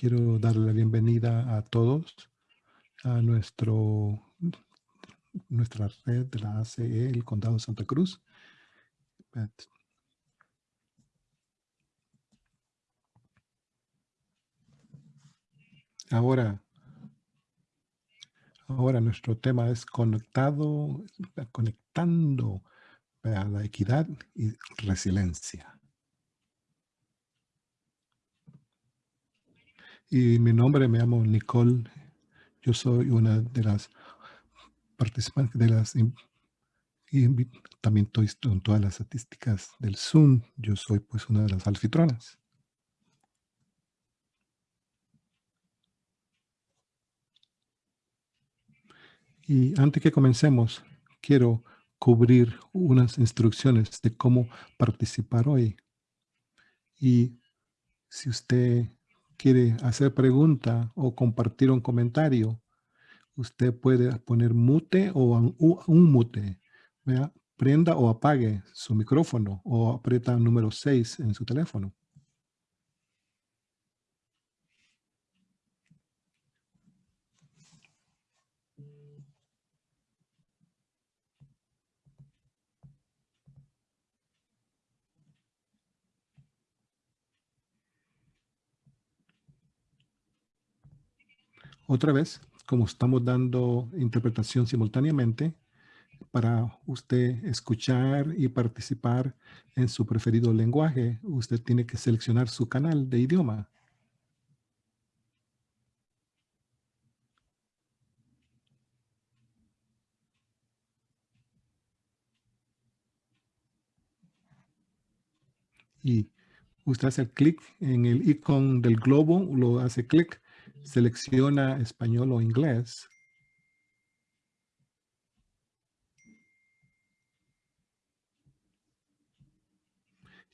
quiero darle la bienvenida a todos a nuestro, nuestra red de la ACE, el Condado de Santa Cruz. Ahora, ahora nuestro tema es conectado, conectando a la equidad y resiliencia. Y mi nombre, me llamo Nicole. Yo soy una de las participantes de las... Y también estoy en todas las estadísticas del Zoom. Yo soy pues una de las alfitronas. Y antes que comencemos, quiero cubrir unas instrucciones de cómo participar hoy. Y si usted quiere hacer pregunta o compartir un comentario, usted puede poner mute o un, mute. Prenda o apague su micrófono o aprieta el número 6 en su teléfono. Otra vez, como estamos dando interpretación simultáneamente, para usted escuchar y participar en su preferido lenguaje, usted tiene que seleccionar su canal de idioma. Y usted hace clic en el icono del globo, lo hace clic selecciona español o inglés.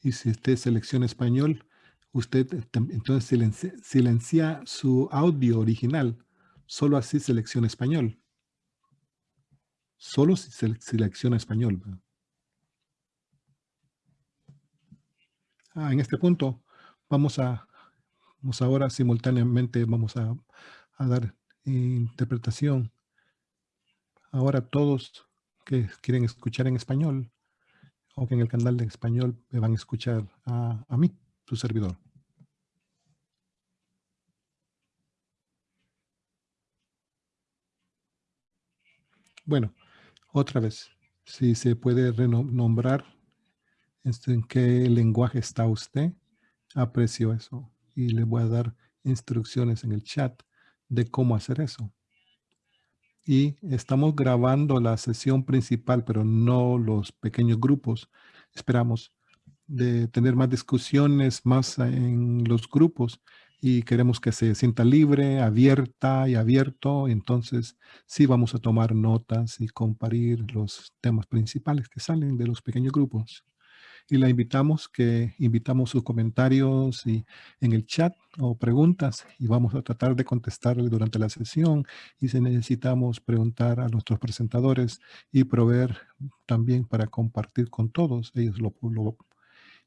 Y si usted selecciona español, usted entonces silencia, su audio original. Solo así selecciona español. Solo si selecciona español. Ah, en este punto vamos a Ahora simultáneamente, vamos a, dar interpretación. Ahora todos que quieren escuchar en español o que en el canal de español me van a escuchar a, a mí, su servidor. Bueno, otra vez, si se puede renombrar este, en qué lenguaje está usted, aprecio eso y le voy a dar instrucciones en el chat de cómo hacer eso. Y estamos grabando la sesión principal, pero no los pequeños grupos. Esperamos de tener más discusiones, más en los grupos y queremos que se sienta libre, abierta y abierto. Entonces, sí vamos a tomar notas y comparir los temas principales que salen de los pequeños grupos y la invitamos que invitamos sus comentarios y en el chat o preguntas y vamos a tratar de contestarle durante la sesión. Y si necesitamos preguntar a nuestros presentadores y proveer también para compartir con todos ellos lo,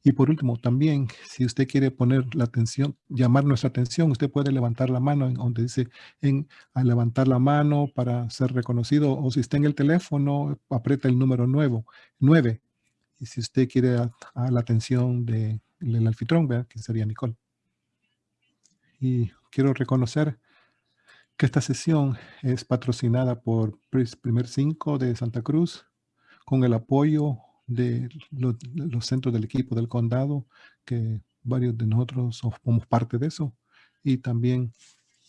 y por último, también, si usted quiere poner la atención, llamar nuestra atención, usted puede levantar la mano en donde dice en, a levantar la mano para ser reconocido o si está en el teléfono, aprieta el número nuevo, 9 y si usted quiere a, la atención del de, anfitrión, que sería Nicole. Y quiero reconocer que esta sesión es patrocinada por Primer 5 de Santa Cruz con el apoyo de los, centros del equipo del condado, que varios de nosotros somos parte de eso. Y también,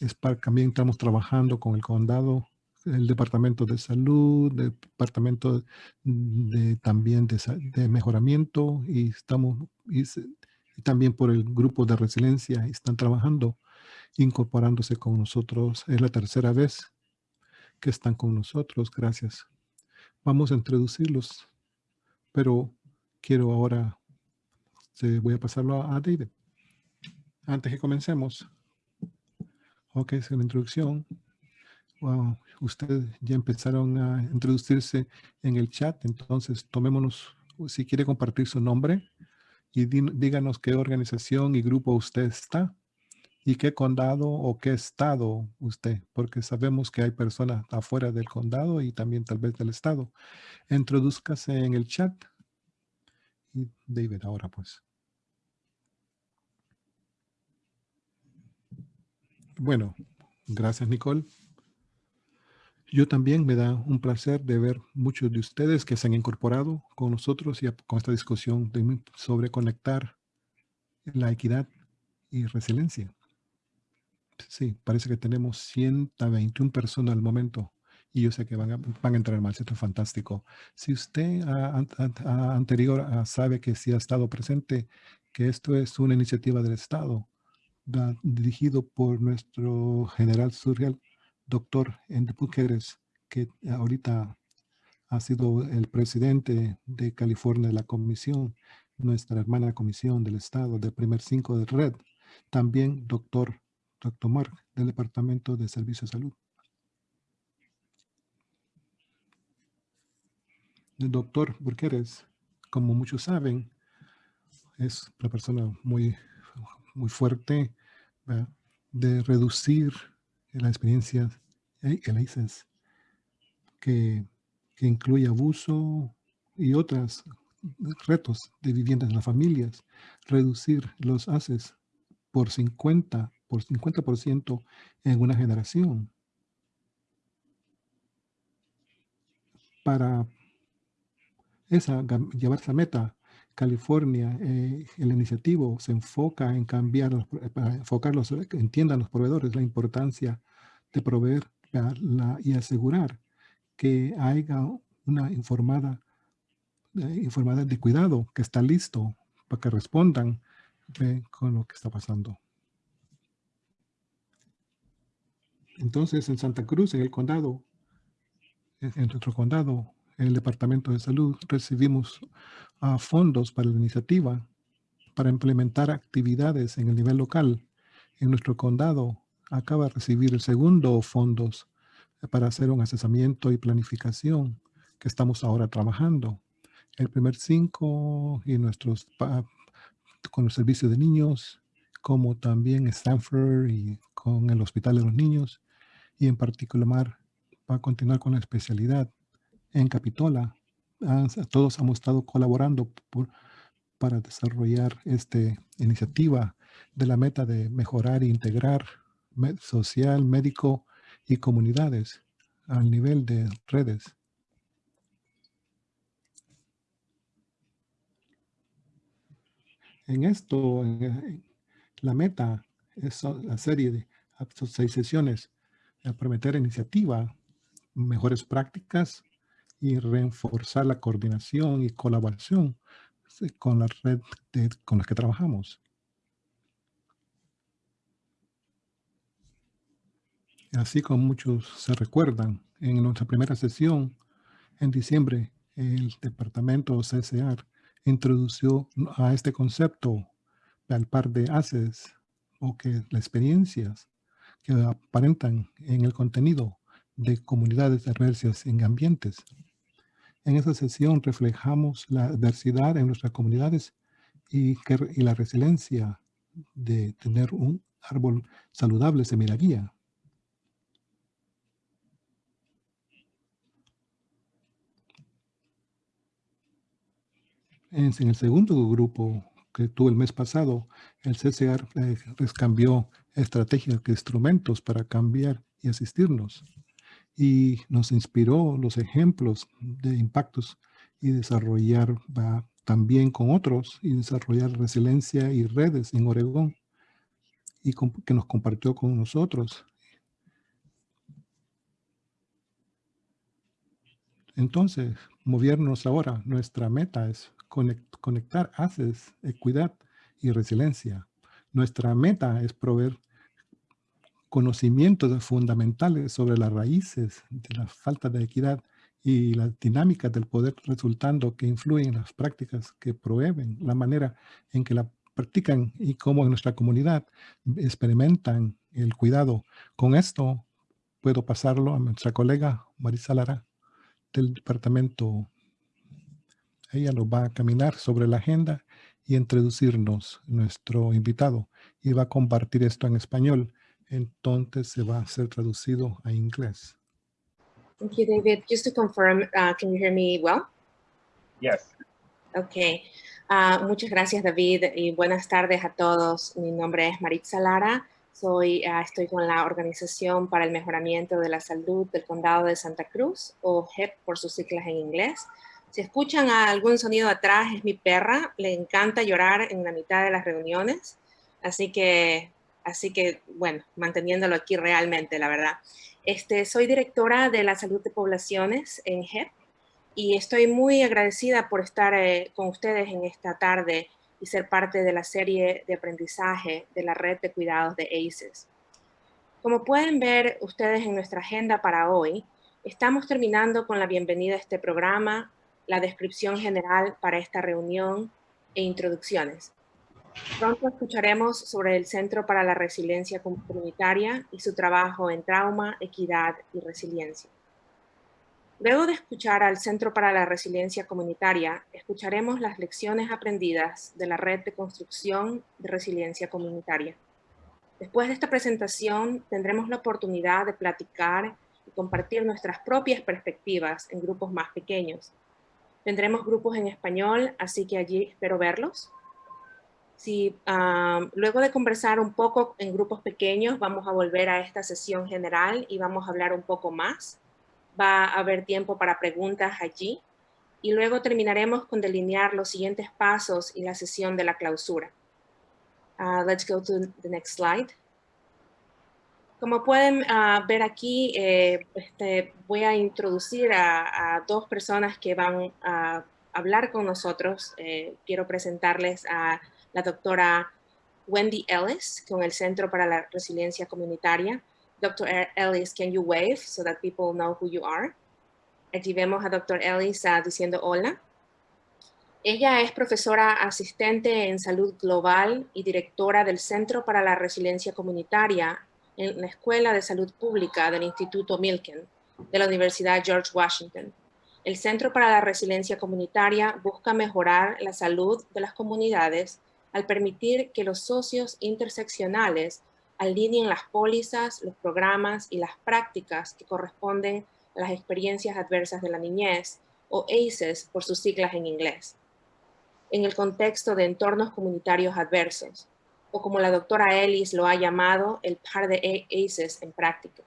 es también estamos trabajando con el condado el Departamento de Salud, Departamento de, también de, Mejoramiento y estamos y, también por el grupo de resiliencia están trabajando, incorporándose con nosotros. Es la tercera vez que están con nosotros. Gracias. Vamos a introducirlos, pero quiero ahora, voy a pasarlo a David. Antes que comencemos. Ok, es la introducción. Wow, ustedes ya empezaron a introducirse en el chat, entonces tomémonos, si quiere compartir su nombre y díganos qué organización y grupo usted está ¿Y qué condado o qué estado usted? Porque sabemos que hay personas afuera del condado y también tal vez del estado. Introduzcase en el chat. David, ahora pues. Bueno, gracias Nicole. Yo también me da un placer de ver muchos de ustedes que se han incorporado con nosotros y con esta discusión sobre conectar la equidad y resiliencia. Sí, parece que tenemos 121 personas al momento y yo sé que van a, van a entrar más. Esto es fantástico. Si usted anterior sabe que sí ha estado presente, que esto es una iniciativa del Estado dirigido por nuestro general surreal, doctor Enrique que ahorita ha sido el presidente de California de la comisión, nuestra hermana comisión del Estado, del primer cinco de red. También doctor, doctor Mark, del Departamento de Servicio de Salud. El doctor Burqueres, como muchos saben, es una persona muy, muy fuerte de reducir la el que, que incluye abuso y otros retos de viviendas en las familias, reducir los haces por 50, por 50% en una generación. Para esa, llevar esa meta, California, eh, el iniciativo se enfoca en cambiar, para enfocarlos, entiendan los proveedores la importancia de proveer y asegurar que haya una informada, eh, informada de cuidado que está listo para que respondan con lo que está pasando. Entonces, en Santa Cruz, en el condado, en nuestro condado, en el Departamento de Salud, recibimos uh, fondos para la iniciativa para implementar actividades en el nivel local. En nuestro condado, acaba de recibir el segundo fondos para hacer un asesoramiento y planificación que estamos ahora trabajando. El primer cinco y nuestros con el servicio de niños, como también Stanford y con el Hospital de los Niños, y en particular va a continuar con la especialidad en Capitola. Todos hemos estado colaborando por, para desarrollar esta iniciativa de la meta de mejorar e integrar social, médico y comunidades al nivel de redes. En esto, la meta es la serie de seis sesiones, prometer iniciativa, mejores prácticas y reforzar la coordinación y colaboración con la red con la que trabajamos. Así como muchos se recuerdan, en nuestra primera sesión, en diciembre, el departamento CCR introdució a este concepto al par de ACES o que las experiencias que aparentan en el contenido de comunidades adversas en ambientes. En esa sesión reflejamos la diversidad en nuestras comunidades y, y la resiliencia de tener un árbol saludable semilla En, el segundo grupo que tuvo el mes pasado, el CCR eh, cambió estrategias, instrumentos para cambiar y asistirnos. Y nos inspiró los ejemplos de impactos y desarrollar también con otros y desarrollar resiliencia y redes en Oregón y que nos compartió con nosotros. Entonces, movernos ahora, nuestra meta es conectar haces equidad y resiliencia. Nuestra meta es proveer conocimientos fundamentales sobre las raíces de la falta de equidad y las dinámicas del poder resultando que influyen en las prácticas que proveen, la manera en que la practican y cómo en nuestra comunidad experimentan el cuidado. Con esto puedo pasarlo a nuestra colega Marisa Lara del departamento ella nos va a caminar sobre la agenda y introducirnos nuestro invitado. Y va a compartir esto en español. Entonces se va a ser traducido a inglés. Thank you, David. Just to confirm, uh, can you hear me well? Yes. Okay. Uh, muchas gracias, David, y buenas tardes a todos. Mi nombre es Maritza Lara. Soy, uh, estoy con la Organización para el Mejoramiento de la Salud del Condado de Santa Cruz, o HEP por sus siglas en inglés. Si escuchan algún sonido atrás, es mi perra. Le encanta llorar en la mitad de las reuniones. Así que, así que bueno, manteniéndolo aquí realmente, la verdad. Este, soy directora de la salud de poblaciones en HEP y estoy muy agradecida por estar eh, con ustedes en esta tarde y ser parte de la serie de aprendizaje de la red de cuidados de ACES. Como pueden ver ustedes en nuestra agenda para hoy, estamos terminando con la bienvenida a este programa, la descripción general para esta reunión e introducciones. Pronto escucharemos sobre el Centro para la Resiliencia Comunitaria y su trabajo en trauma, equidad y resiliencia. Luego de escuchar al Centro para la Resiliencia Comunitaria, escucharemos las lecciones aprendidas de la Red de Construcción de Resiliencia Comunitaria. Después de esta presentación, tendremos la oportunidad de platicar y compartir nuestras propias perspectivas en grupos más pequeños, Tendremos grupos en español, así que allí espero verlos. Si, luego de conversar un poco en grupos pequeños, vamos a volver a esta sesión general y vamos a hablar un poco más. Va a haber tiempo para preguntas allí. Y luego terminaremos con delinear los siguientes pasos y la sesión de la clausura. Uh, let's go to the next slide. Como pueden ah, ver aquí, eh, este, voy a introducir a, dos personas que van a hablar con nosotros. Eh, quiero presentarles a la doctora Wendy Ellis con el Centro para la Resiliencia Comunitaria. Dr. Ellis, can you wave so that people know who you are? Aquí vemos a Dr. Ellis uh, diciendo hola. Ella es profesora asistente en salud global y directora del Centro para la Resiliencia Comunitaria en la Escuela de Salud Pública del Instituto Milken de la Universidad George Washington. El Centro para la Resiliencia Comunitaria busca mejorar la salud de las comunidades al permitir que los socios interseccionales alineen las pólizas, los programas y las prácticas que corresponden a las experiencias adversas de la niñez, o ACEs por sus siglas en inglés, en el contexto de entornos comunitarios adversos, o como la doctora Ellis lo ha llamado, el par de ACEs en práctica.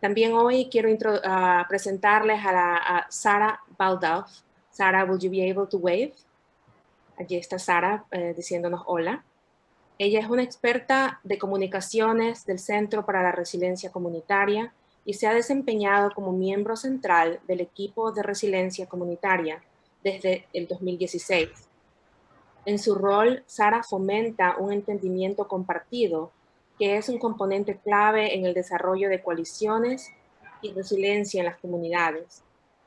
También hoy quiero uh, presentarles a, Sara Baldauf. Sara, will you be able to wave? Allí está Sara eh, diciéndonos hola. Ella es una experta de comunicaciones del Centro para la Resiliencia Comunitaria y se ha desempeñado como miembro central del equipo de resiliencia comunitaria desde el 2016 en su rol, Sara fomenta un entendimiento compartido, que es un componente clave en el desarrollo de coaliciones y resiliencia en las comunidades,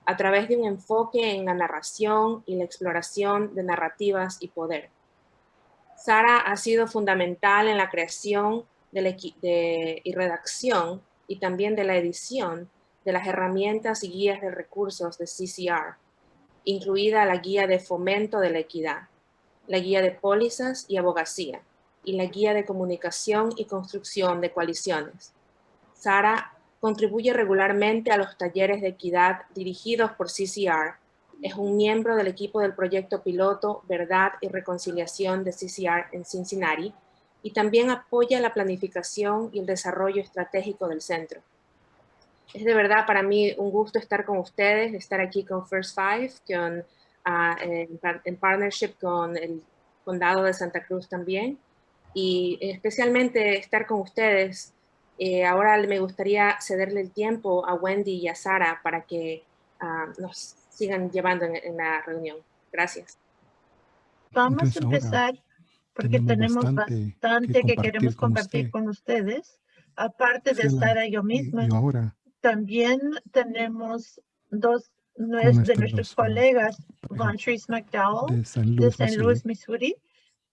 a través de un enfoque en la narración y la exploración de narrativas y poder. Sara ha sido fundamental en la creación y redacción y también de la edición de las herramientas y guías de recursos de CCR, incluida la guía de fomento de la equidad la guía de pólizas y abogacía, y la guía de comunicación y construcción de coaliciones. Sara contribuye regularmente a los talleres de equidad dirigidos por CCR. Es un miembro del equipo del proyecto piloto Verdad y Reconciliación de CCR en Cincinnati y también apoya la planificación y el desarrollo estratégico del centro. Es de verdad para mí un gusto estar con ustedes, estar aquí con First Five, con en, partnership con el Condado de Santa Cruz también. Y especialmente estar con ustedes. Eh, ahora me gustaría cederle el tiempo a Wendy y a Sara para que ah, nos sigan llevando en, la reunión. Gracias. Vamos a empezar porque tenemos bastante, que, queremos compartir con ustedes. Aparte de Sara y yo misma, también tenemos dos de nuestros colegas, Von Trees McDowell de San Luis, Missouri,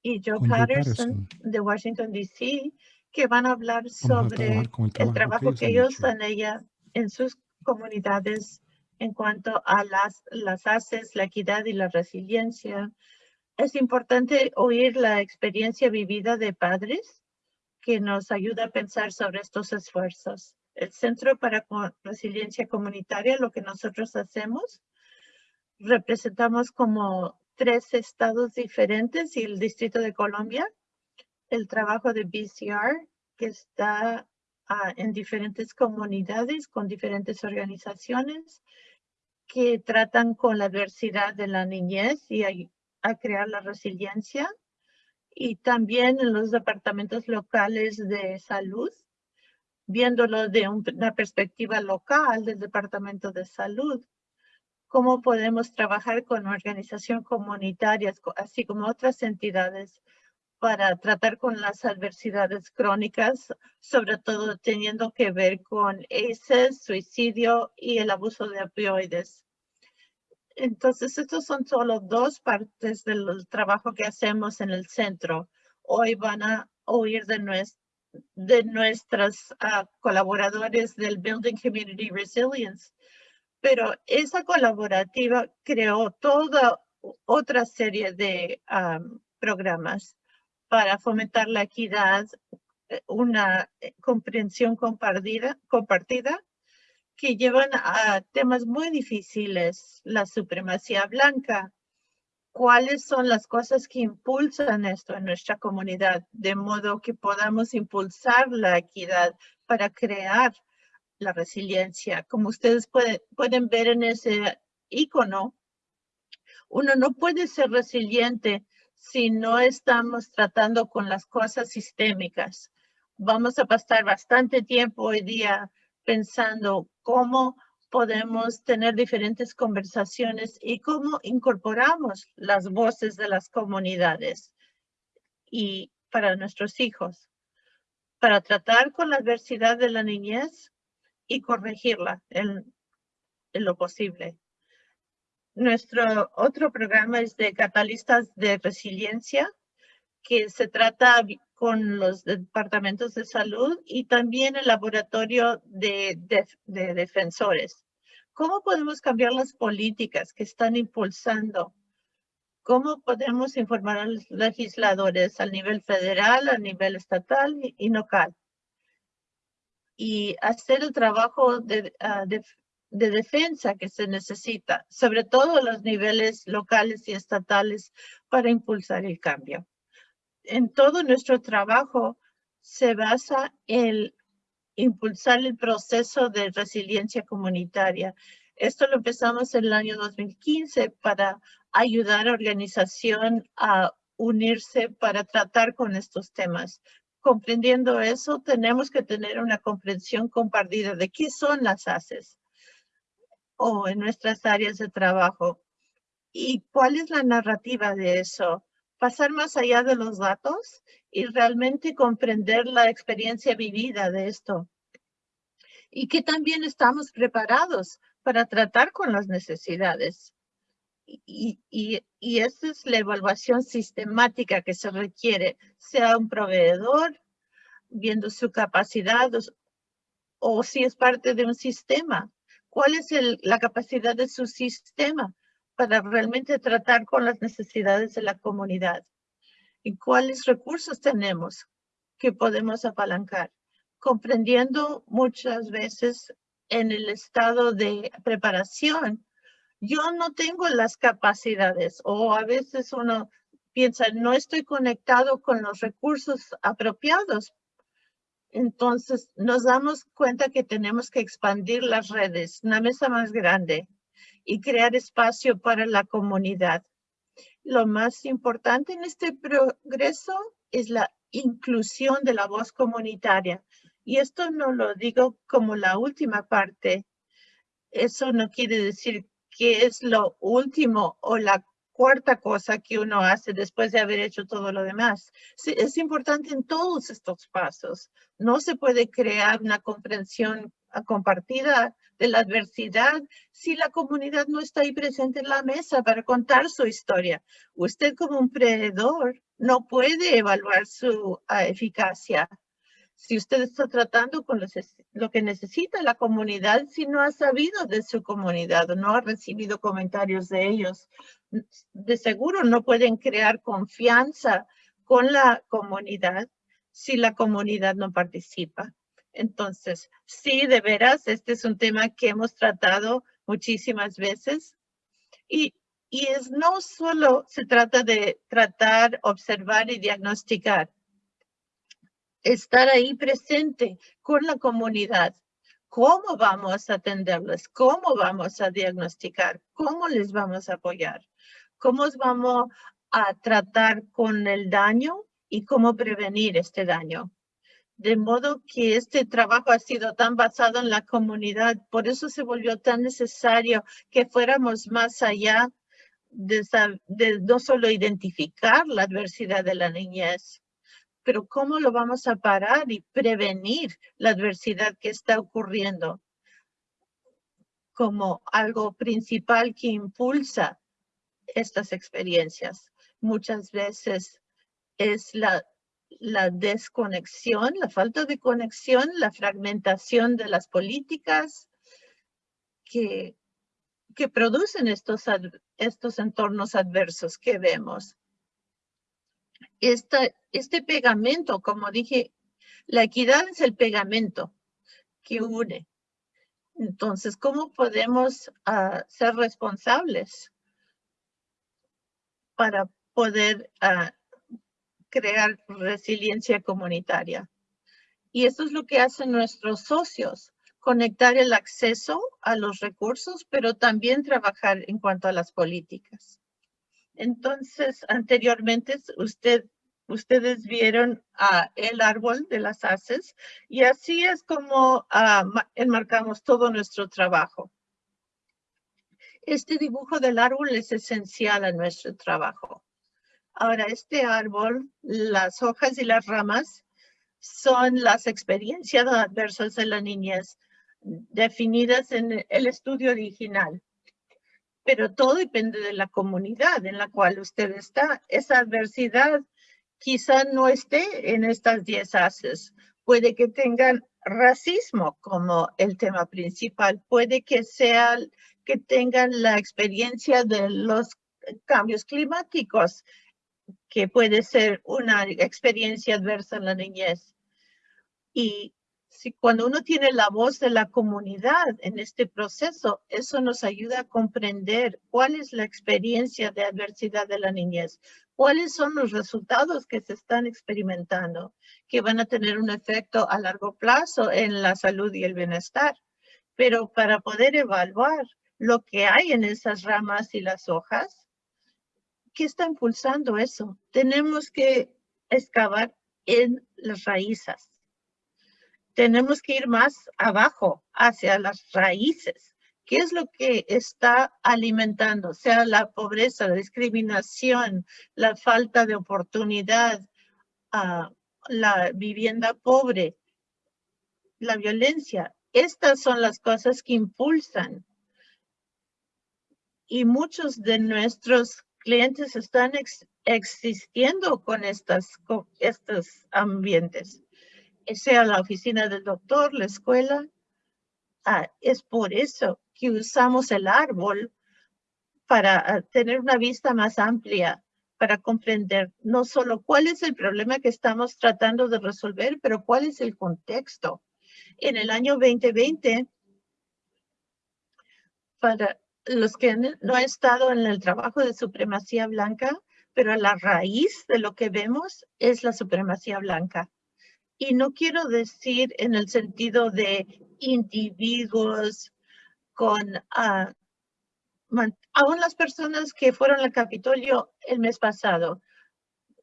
y Joe Patterson de Washington, D.C., que van a hablar sobre el trabajo, que ellos han ella en sus comunidades en cuanto a las, las ACES, la equidad y la resiliencia, es importante oír la experiencia vivida de padres que nos ayuda a pensar sobre estos esfuerzos. El Centro para Resiliencia Comunitaria, lo que nosotros hacemos, representamos como tres estados diferentes y el Distrito de Colombia, el trabajo de BCR, que está ah, en diferentes comunidades con diferentes organizaciones que tratan con la adversidad de la niñez y a crear la resiliencia. Y también en los departamentos locales de salud, viéndolo de una perspectiva local del departamento de salud, cómo podemos trabajar con organizaciones comunitarias, así como otras entidades, para tratar con las adversidades crónicas, sobre todo teniendo que ver con ACEs, suicidio y el abuso de opioides. Entonces, estos son solo dos partes del trabajo que hacemos en el centro. Hoy van a oír de, nuestros de nuestras ah, colaboradores del Building Community Resilience. Pero esa colaborativa creó toda otra serie de programas para fomentar la equidad, eh, una eh, comprensión compartida, compartida que llevan a temas muy difíciles, la supremacía blanca. ¿Cuáles son las cosas que impulsan esto en nuestra comunidad? De modo que podamos impulsar la equidad para crear la resiliencia. Como ustedes pueden ver en ese icono, uno no puede ser resiliente si no estamos tratando con las cosas sistémicas. Vamos a pasar bastante tiempo hoy día pensando cómo podemos tener diferentes conversaciones y cómo incorporamos las voces de las comunidades y para nuestros hijos, para tratar con la adversidad de la niñez y corregirla en, lo posible. Nuestro otro programa es de catalistas de resiliencia, que se trata con los departamentos de salud y también el laboratorio de, defensores. ¿Cómo podemos cambiar las políticas que están impulsando? ¿Cómo podemos informar a los legisladores al nivel federal, a nivel estatal y, local? Y hacer el trabajo de, ah, de, de defensa que se necesita, sobre todo a los niveles locales y estatales para impulsar el cambio en todo nuestro trabajo se basa en impulsar el proceso de resiliencia comunitaria. Esto lo empezamos en el año 2015 para ayudar a organización a unirse para tratar con estos temas. Comprendiendo eso, tenemos que tener una comprensión compartida de qué son las ACES o en nuestras áreas de trabajo y cuál es la narrativa de eso pasar más allá de los datos y realmente comprender la experiencia vivida de esto. Y que también estamos preparados para tratar con las necesidades. Y, y, y esa es la evaluación sistemática que se requiere, sea un proveedor, viendo su capacidad o, si es parte de un sistema. ¿Cuál es la capacidad de su sistema? Para realmente tratar con las necesidades de la comunidad y cuáles recursos tenemos que podemos apalancar, comprendiendo muchas veces en el estado de preparación, yo no tengo las capacidades o a veces uno piensa, no estoy conectado con los recursos apropiados. Entonces nos damos cuenta que tenemos que expandir las redes, una mesa más grande, y crear espacio para la comunidad. Lo más importante en este progreso es la inclusión de la voz comunitaria. Y esto no lo digo como la última parte. Eso no quiere decir que es lo último o la cuarta cosa que uno hace después de haber hecho todo lo demás. es importante en todos estos pasos. No se puede crear una comprensión compartida de la adversidad si la comunidad no está ahí presente en la mesa para contar su historia. Usted como un emprendedor no puede evaluar su ah, eficacia si usted está tratando con lo que necesita la comunidad, si no ha sabido de su comunidad no ha recibido comentarios de ellos, de seguro no pueden crear confianza con la comunidad si la comunidad no participa. Entonces, sí, de veras, este es un tema que hemos tratado muchísimas veces y, y es no solo se trata de tratar, observar y diagnosticar, estar ahí presente con la comunidad. ¿Cómo vamos a atenderles? ¿Cómo vamos a diagnosticar? ¿Cómo les vamos a apoyar? ¿Cómo vamos a tratar con el daño y cómo prevenir este daño? De modo que este trabajo ha sido tan basado en la comunidad, por eso se volvió tan necesario que fuéramos más allá de, no solo identificar la adversidad de la niñez, pero ¿cómo lo vamos a parar y prevenir la adversidad que está ocurriendo como algo principal que impulsa estas experiencias? Muchas veces es la, la desconexión, la falta de conexión, la fragmentación de las políticas que, que producen estos, estos entornos adversos que vemos este pegamento, como dije, la equidad es el pegamento que une. Entonces, ¿cómo podemos ah, ser responsables para poder ah, crear resiliencia comunitaria? Y eso es lo que hacen nuestros socios, conectar el acceso a los recursos, pero también trabajar en cuanto a las políticas. Entonces, anteriormente usted, ustedes vieron el árbol de las haces y así es como ah, enmarcamos todo nuestro trabajo. Este dibujo del árbol es esencial a nuestro trabajo. Ahora, este árbol, las hojas y las ramas son las experiencias adversas de la niñez definidas en el estudio original pero todo depende de la comunidad en la cual usted está. Esa adversidad quizá no esté en estas 10 haces. Puede que tengan racismo como el tema principal. Puede que sea que tengan la experiencia de los cambios climáticos, que puede ser una experiencia adversa en la niñez. Y si cuando uno tiene la voz de la comunidad en este proceso, eso nos ayuda a comprender cuál es la experiencia de adversidad de la niñez, cuáles son los resultados que se están experimentando, que van a tener un efecto a largo plazo en la salud y el bienestar. Pero para poder evaluar lo que hay en esas ramas y las hojas, ¿qué está impulsando eso? Tenemos que excavar en las raíces tenemos que ir más abajo, hacia las raíces. ¿Qué es lo que está alimentando? Sea, la pobreza, la discriminación, la falta de oportunidad, ah, la vivienda pobre, la violencia. Estas son las cosas que impulsan. Y muchos de nuestros clientes están existiendo con, estas, con estos ambientes sea la oficina del doctor, la escuela. Ah, es por eso que usamos el árbol para ah, tener una vista más amplia, para comprender no solo cuál es el problema que estamos tratando de resolver, pero cuál es el contexto. En el año 2020, para los que no han estado en el trabajo de supremacía blanca, pero la raíz de lo que vemos es la supremacía blanca. Y no quiero decir en el sentido de individuos con, uh, aún las personas que fueron al Capitolio el mes pasado.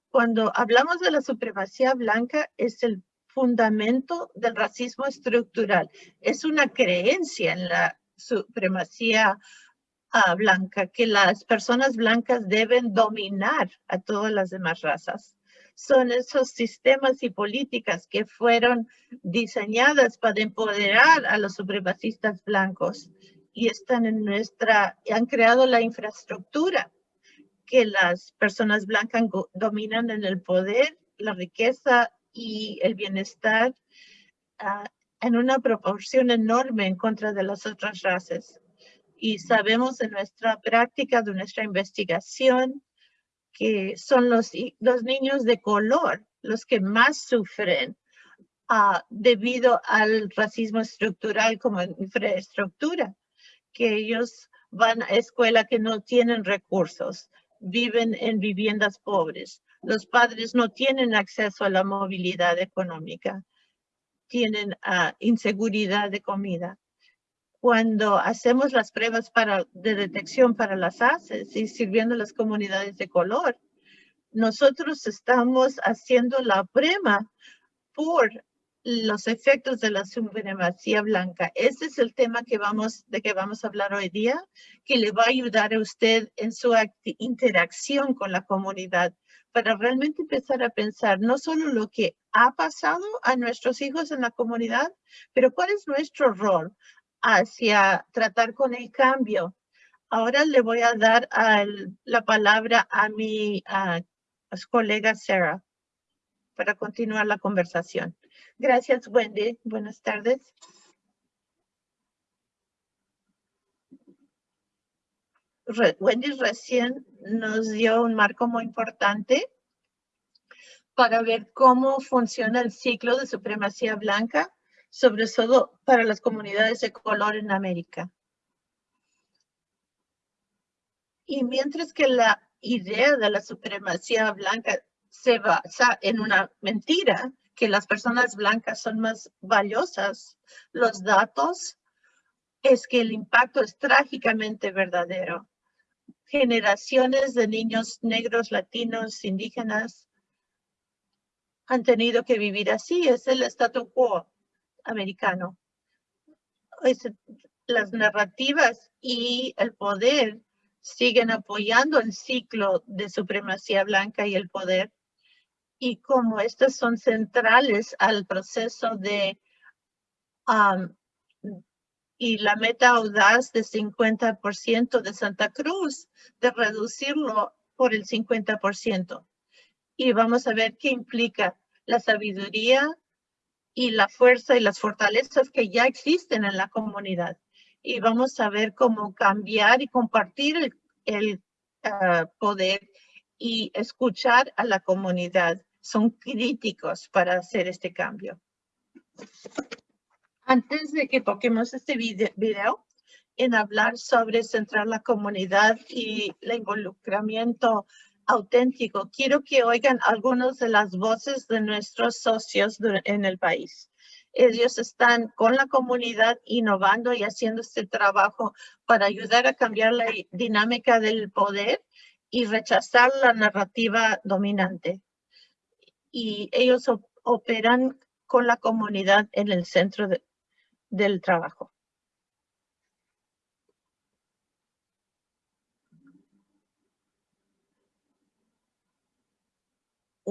Cuando hablamos de la supremacía blanca, es el fundamento del racismo estructural. Es una creencia en la supremacía blanca, que las personas blancas deben dominar a todas las demás razas son esos sistemas y políticas que fueron diseñadas para empoderar a los supremacistas blancos y están en nuestra, han creado la infraestructura que las personas blancas dominan en el poder, la riqueza y el bienestar ah, en una proporción enorme en contra de las otras razas. Y sabemos de nuestra práctica, de nuestra investigación, que son los, los niños de color los que más sufren uh, debido al racismo estructural como infraestructura, que ellos van a escuela que no tienen recursos, viven en viviendas pobres. Los padres no tienen acceso a la movilidad económica, tienen uh, inseguridad de comida. Cuando hacemos las pruebas para, de detección para las ACES y sirviendo a las comunidades de color, nosotros estamos haciendo la prueba por los efectos de la supremacía blanca. Ese es el tema que vamos, de que vamos a hablar hoy día, que le va a ayudar a usted en su interacción con la comunidad para realmente empezar a pensar no solo lo que ha pasado a nuestros hijos en la comunidad, pero cuál es nuestro rol hacia tratar con el cambio. Ahora le voy a dar la palabra a mi colega Sarah para continuar la conversación. Gracias, Wendy. Buenas tardes. Wendy recién nos dio un marco muy importante para ver cómo funciona el ciclo de supremacía blanca, sobre todo para las comunidades de color en América. Y mientras que la idea de la supremacía blanca se basa en una mentira, que las personas blancas son más valiosas. Los datos es que el impacto es trágicamente verdadero. Generaciones de niños negros, latinos, indígenas han tenido que vivir así. Es el statu quo americano. las narrativas y el poder siguen apoyando el ciclo de supremacía blanca y el poder. Y como estas son centrales al proceso de y la meta audaz de 50% de Santa Cruz, de reducirlo por el 50%. Y vamos a ver qué implica la sabiduría y la fuerza y las fortalezas que ya existen en la comunidad y vamos a ver cómo cambiar y compartir el, ah, poder y escuchar a la comunidad. Son críticos para hacer este cambio. Antes de que toquemos este video, en hablar sobre centrar la comunidad y el involucramiento auténtico, quiero que oigan algunas de las voces de nuestros socios en el país ellos están con la comunidad innovando y haciendo este trabajo para ayudar a cambiar la dinámica del poder y rechazar la narrativa dominante. Y ellos operan con la comunidad en el centro del trabajo.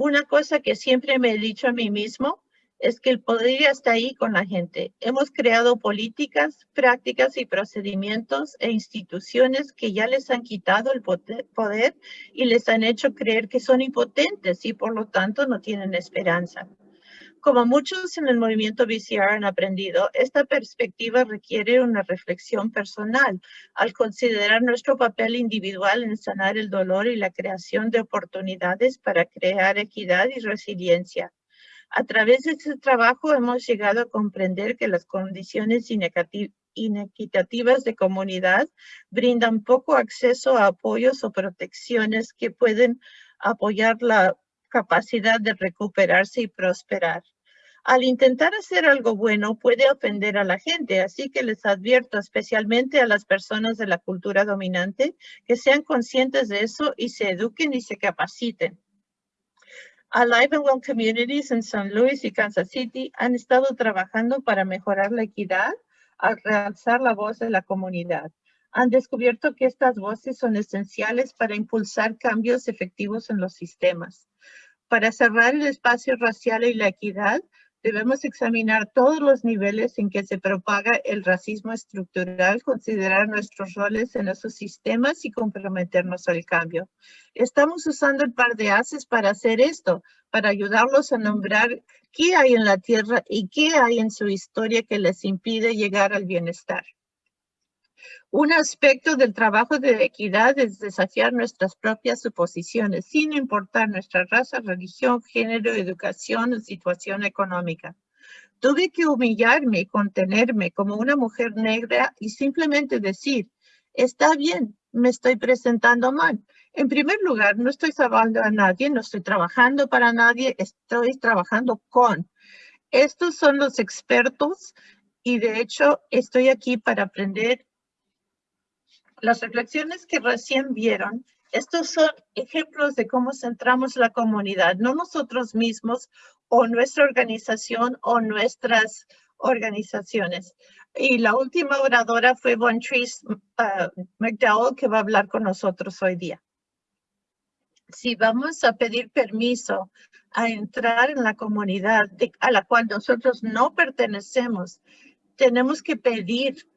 Una cosa que siempre me he dicho a mí mismo es que el poder está ahí con la gente. Hemos creado políticas, prácticas y procedimientos e instituciones que ya les han quitado el poder y les han hecho creer que son impotentes y por lo tanto no tienen esperanza. Como muchos en el movimiento VCR han aprendido, esta perspectiva requiere una reflexión personal al considerar nuestro papel individual en sanar el dolor y la creación de oportunidades para crear equidad y resiliencia. A través de este trabajo hemos llegado a comprender que las condiciones inequitativas de comunidad brindan poco acceso a apoyos o protecciones que pueden apoyar la capacidad de recuperarse y prosperar. Al intentar hacer algo bueno puede ofender a la gente, así que les advierto especialmente a las personas de la cultura dominante que sean conscientes de eso y se eduquen y se capaciten. Alive and Well Communities en San Luis y Kansas City han estado trabajando para mejorar la equidad al realzar la voz de la comunidad. Han descubierto que estas voces son esenciales para impulsar cambios efectivos en los sistemas. Para cerrar el espacio racial y la equidad, Debemos examinar todos los niveles en que se propaga el racismo estructural, considerar nuestros roles en esos sistemas y comprometernos al cambio. Estamos usando el par de haces para hacer esto, para ayudarlos a nombrar qué hay en la tierra y qué hay en su historia que les impide llegar al bienestar. Un aspecto del trabajo de equidad es desafiar nuestras propias suposiciones, sin importar nuestra raza, religión, género, educación o situación económica. Tuve que humillarme y contenerme como una mujer negra y simplemente decir, está bien, me estoy presentando mal. En primer lugar, no estoy salvando a nadie, no estoy trabajando para nadie, estoy trabajando con. Estos son los expertos y de hecho estoy aquí para aprender las reflexiones que recién vieron, estos son ejemplos de cómo centramos la comunidad, no nosotros mismos o nuestra organización o nuestras organizaciones. Y la última oradora fue Von Trees uh, McDowell, que va a hablar con nosotros hoy día. Si vamos a pedir permiso a entrar en la comunidad a la cual nosotros no pertenecemos, tenemos que pedir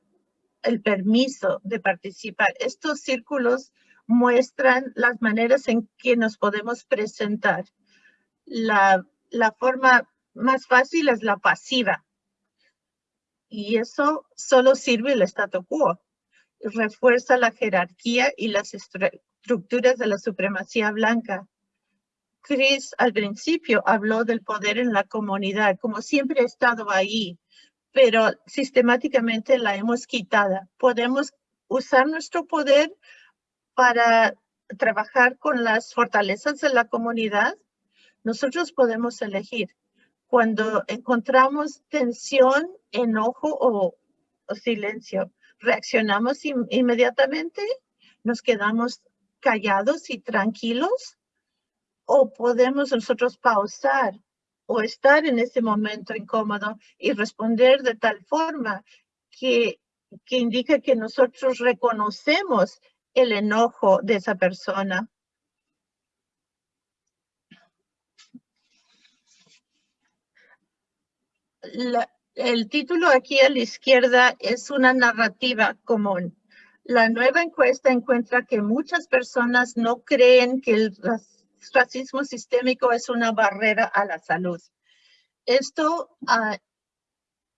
el permiso de participar. Estos círculos muestran las maneras en que nos podemos presentar. La, la forma más fácil es la pasiva. Y eso solo sirve el statu quo. Refuerza la jerarquía y las estructuras de la supremacía blanca. Chris al principio habló del poder en la comunidad, como siempre ha estado ahí, pero sistemáticamente la hemos quitada. Podemos usar nuestro poder para trabajar con las fortalezas de la comunidad. Nosotros podemos elegir. Cuando encontramos tensión, enojo o, silencio, reaccionamos inmediatamente, nos quedamos callados y tranquilos o podemos nosotros pausar o estar en ese momento incómodo y responder de tal forma que, que indica que nosotros reconocemos el enojo de esa persona. el título aquí a la izquierda es una narrativa común. La nueva encuesta encuentra que muchas personas no creen que el sistémico es una barrera a la salud. Esto, ah,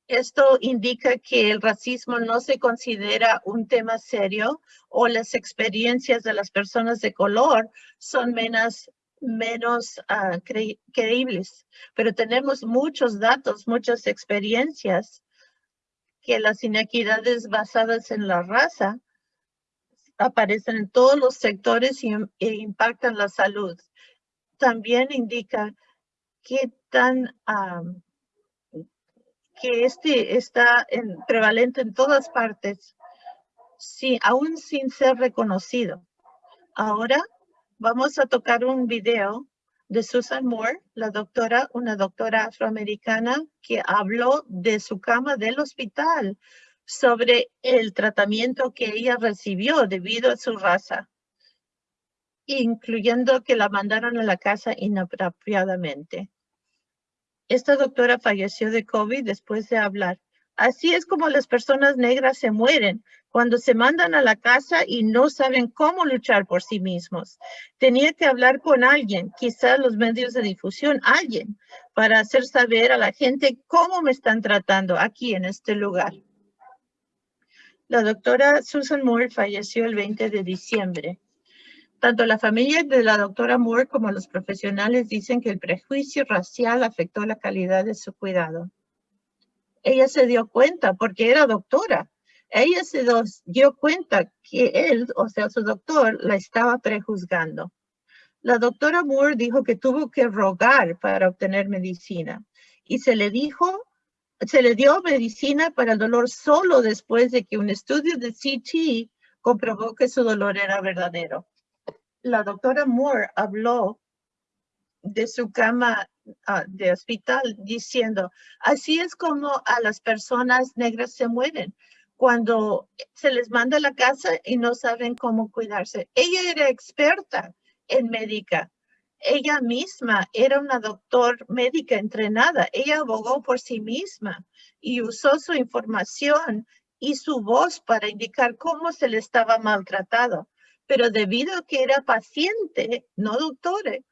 esto indica que el racismo no se considera un tema serio o las experiencias de las personas de color son menos, menos ah, creíbles. Pero tenemos muchos datos, muchas experiencias que las inequidades basadas en la raza aparecen en todos los sectores y, e impactan la salud también indica qué tan que este está en, prevalente en todas partes, sí, aún sin ser reconocido. Ahora vamos a tocar un video de Susan Moore, la doctora, una doctora afroamericana que habló de su cama del hospital sobre el tratamiento que ella recibió debido a su raza incluyendo que la mandaron a la casa inapropiadamente. Esta doctora falleció de COVID después de hablar. Así es como las personas negras se mueren cuando se mandan a la casa y no saben cómo luchar por sí mismos. Tenía que hablar con alguien, quizás los medios de difusión, alguien, para hacer saber a la gente cómo me están tratando aquí en este lugar. La doctora Susan Moore falleció el 20 de diciembre. Tanto la familia de la doctora Moore como los profesionales dicen que el prejuicio racial afectó la calidad de su cuidado. Ella se dio cuenta porque era doctora. Ella se dio cuenta que él, o sea, su doctor, la estaba prejuzgando. La doctora Moore dijo que tuvo que rogar para obtener medicina y se le dijo, se le dio medicina para el dolor solo después de que un estudio de CT comprobó que su dolor era verdadero la doctora Moore habló de su cama ah, de hospital diciendo, así es como a las personas negras se mueren cuando se les manda a la casa y no saben cómo cuidarse. Ella era experta en médica ella misma era una doctor médica entrenada. Ella abogó por sí misma y usó su información y su voz para indicar cómo se le estaba maltratado. Pero debido a que era paciente, no doctor,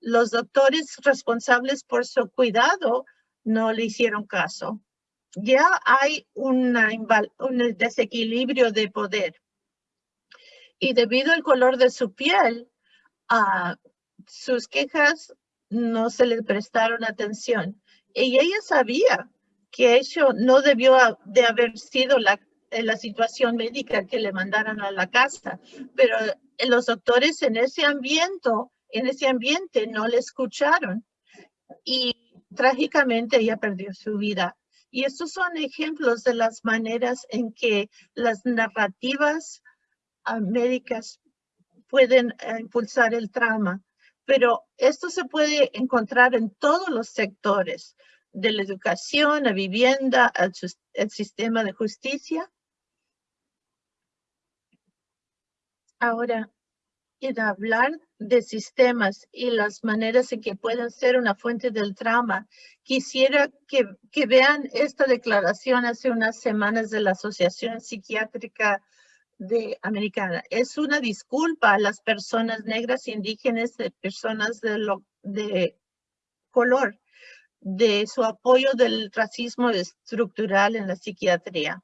los doctores responsables por su cuidado no le hicieron caso. Ya hay un desequilibrio de poder. Y debido al color de su piel, a sus quejas no se le prestaron atención. Y ella sabía que eso no debió de haber sido la, la situación médica que le mandaran a la casa, pero los doctores en ese ambiente, en ese ambiente no le escucharon y trágicamente ella perdió su vida. Y estos son ejemplos de las maneras en que las narrativas ah, médicas pueden eh, impulsar el trauma. Pero esto se puede encontrar en todos los sectores, de la educación, la vivienda, el, sistema de justicia. Ahora, en hablar de sistemas y las maneras en que pueden ser una fuente del trauma, quisiera que, que vean esta declaración hace unas semanas de la Asociación Psiquiátrica de americana. Es una disculpa a las personas negras, indígenas, personas de, lo, de color, de su apoyo del racismo estructural en la psiquiatría.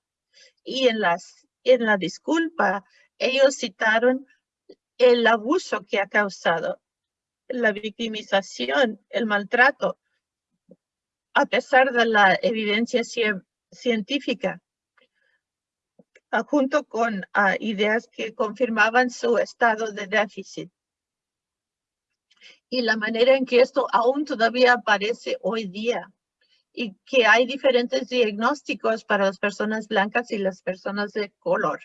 Y en, las, en la disculpa, ellos citaron el abuso que ha causado, la victimización, el maltrato, a pesar de la evidencia científica junto con ah, ideas que confirmaban su estado de déficit. Y la manera en que esto aún todavía aparece hoy día y que hay diferentes diagnósticos para las personas blancas y las personas de color.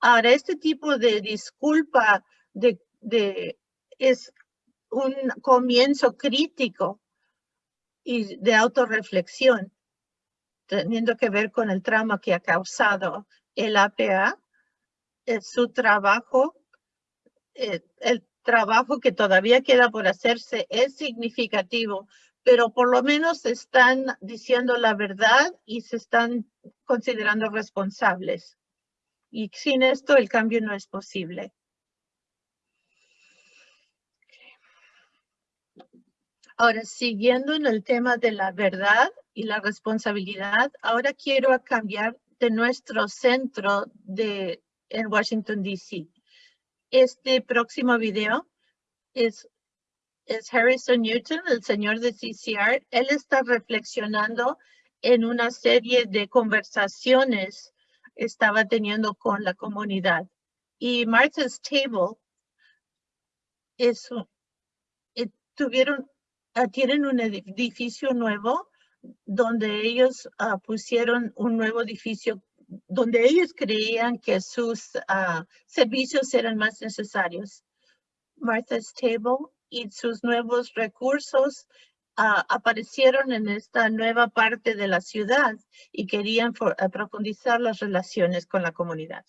Ahora, este tipo de disculpa de, de, es un comienzo crítico y de autorreflexión, teniendo que ver con el trauma que ha causado el APA, su trabajo, eh, el trabajo que todavía queda por hacerse es significativo, pero por lo menos están diciendo la verdad y se están considerando responsables. Y sin esto el cambio no es posible. Ahora, siguiendo en el tema de la verdad y la responsabilidad, ahora quiero cambiar de nuestro centro de, en Washington, D.C. Este próximo video es, es Harrison Newton, el señor de CCR. Él está reflexionando en una serie de conversaciones estaba teniendo con la comunidad. Y Martha's Table es, eh, tuvieron, ah, tienen un edificio nuevo donde ellos ah, pusieron un nuevo edificio donde ellos creían que sus ah, servicios eran más necesarios. Martha's Table y sus nuevos recursos ah, aparecieron en esta nueva parte de la ciudad y querían profundizar las relaciones con la comunidad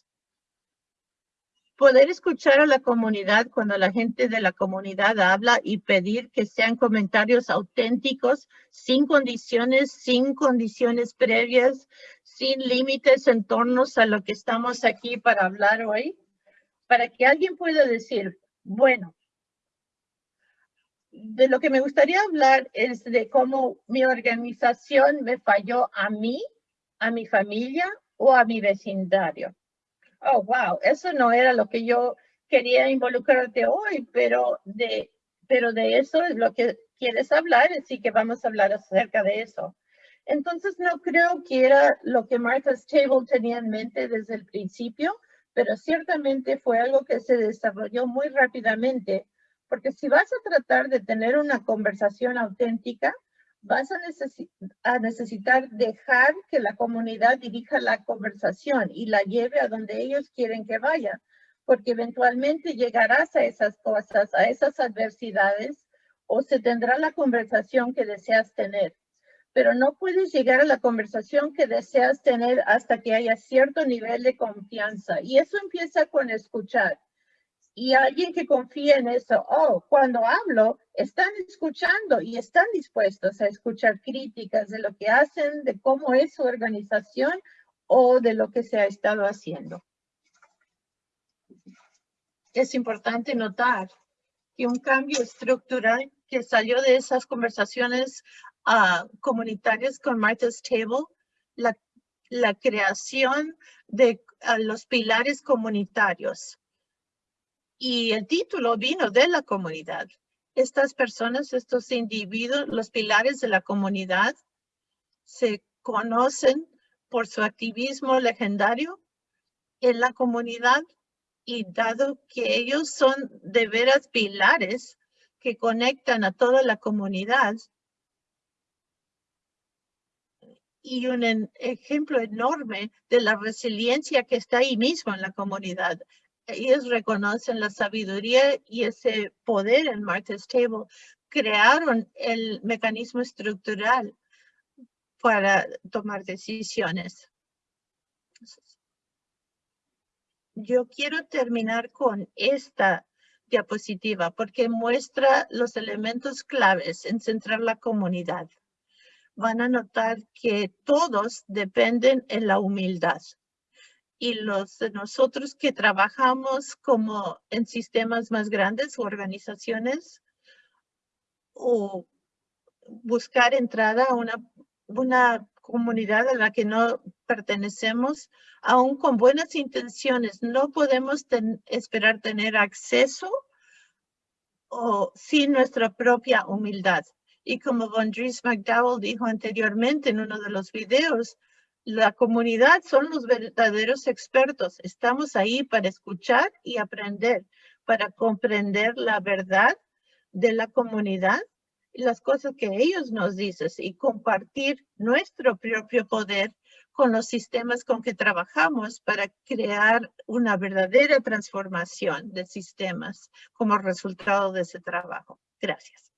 poder escuchar a la comunidad cuando la gente de la comunidad habla y pedir que sean comentarios auténticos, sin condiciones, sin condiciones previas, sin límites en torno a lo que estamos aquí para hablar hoy, para que alguien pueda decir, bueno, de lo que me gustaría hablar es de cómo mi organización me falló a mí, a mi familia o a mi vecindario oh, wow, eso no era lo que yo quería involucrarte hoy, pero de, pero de eso es lo que quieres hablar, así que vamos a hablar acerca de eso. Entonces no creo que era lo que Martha's Table tenía en mente desde el principio, pero ciertamente fue algo que se desarrolló muy rápidamente, porque si vas a tratar de tener una conversación auténtica, vas a, necesitar dejar que la comunidad dirija la conversación y la lleve a donde ellos quieren que vaya, porque eventualmente llegarás a esas cosas, a esas adversidades, o se tendrá la conversación que deseas tener. Pero no puedes llegar a la conversación que deseas tener hasta que haya cierto nivel de confianza. Y eso empieza con escuchar. Y alguien que confía en eso, oh, cuando hablo, están escuchando y están dispuestos a escuchar críticas de lo que hacen, de cómo es su organización o de lo que se ha estado haciendo. Es importante notar que un cambio estructural que salió de esas conversaciones uh, comunitarias con Martha's Table, la, creación de uh, los pilares comunitarios y el título vino de la comunidad. Estas personas, estos individuos, los pilares de la comunidad, se conocen por su activismo legendario en la comunidad y dado que ellos son de veras pilares que conectan a toda la comunidad y un ejemplo enorme de la resiliencia que está ahí mismo en la comunidad ellos reconocen la sabiduría y ese poder en Martha's Table, crearon el mecanismo estructural para tomar decisiones. Yo quiero terminar con esta diapositiva porque muestra los elementos claves en centrar la comunidad. Van a notar que todos dependen en la humildad y los de nosotros que trabajamos como en sistemas más grandes o organizaciones o buscar entrada a una, una comunidad a la que no pertenecemos, aún con buenas intenciones, no podemos esperar tener acceso o sin nuestra propia humildad. Y como Von Dries McDowell dijo anteriormente en uno de los videos, la comunidad son los verdaderos expertos. Estamos ahí para escuchar y aprender, para comprender la verdad de la comunidad y las cosas que ellos nos dicen y compartir nuestro propio poder con los sistemas con que trabajamos para crear una verdadera transformación de sistemas como resultado de ese trabajo. Gracias.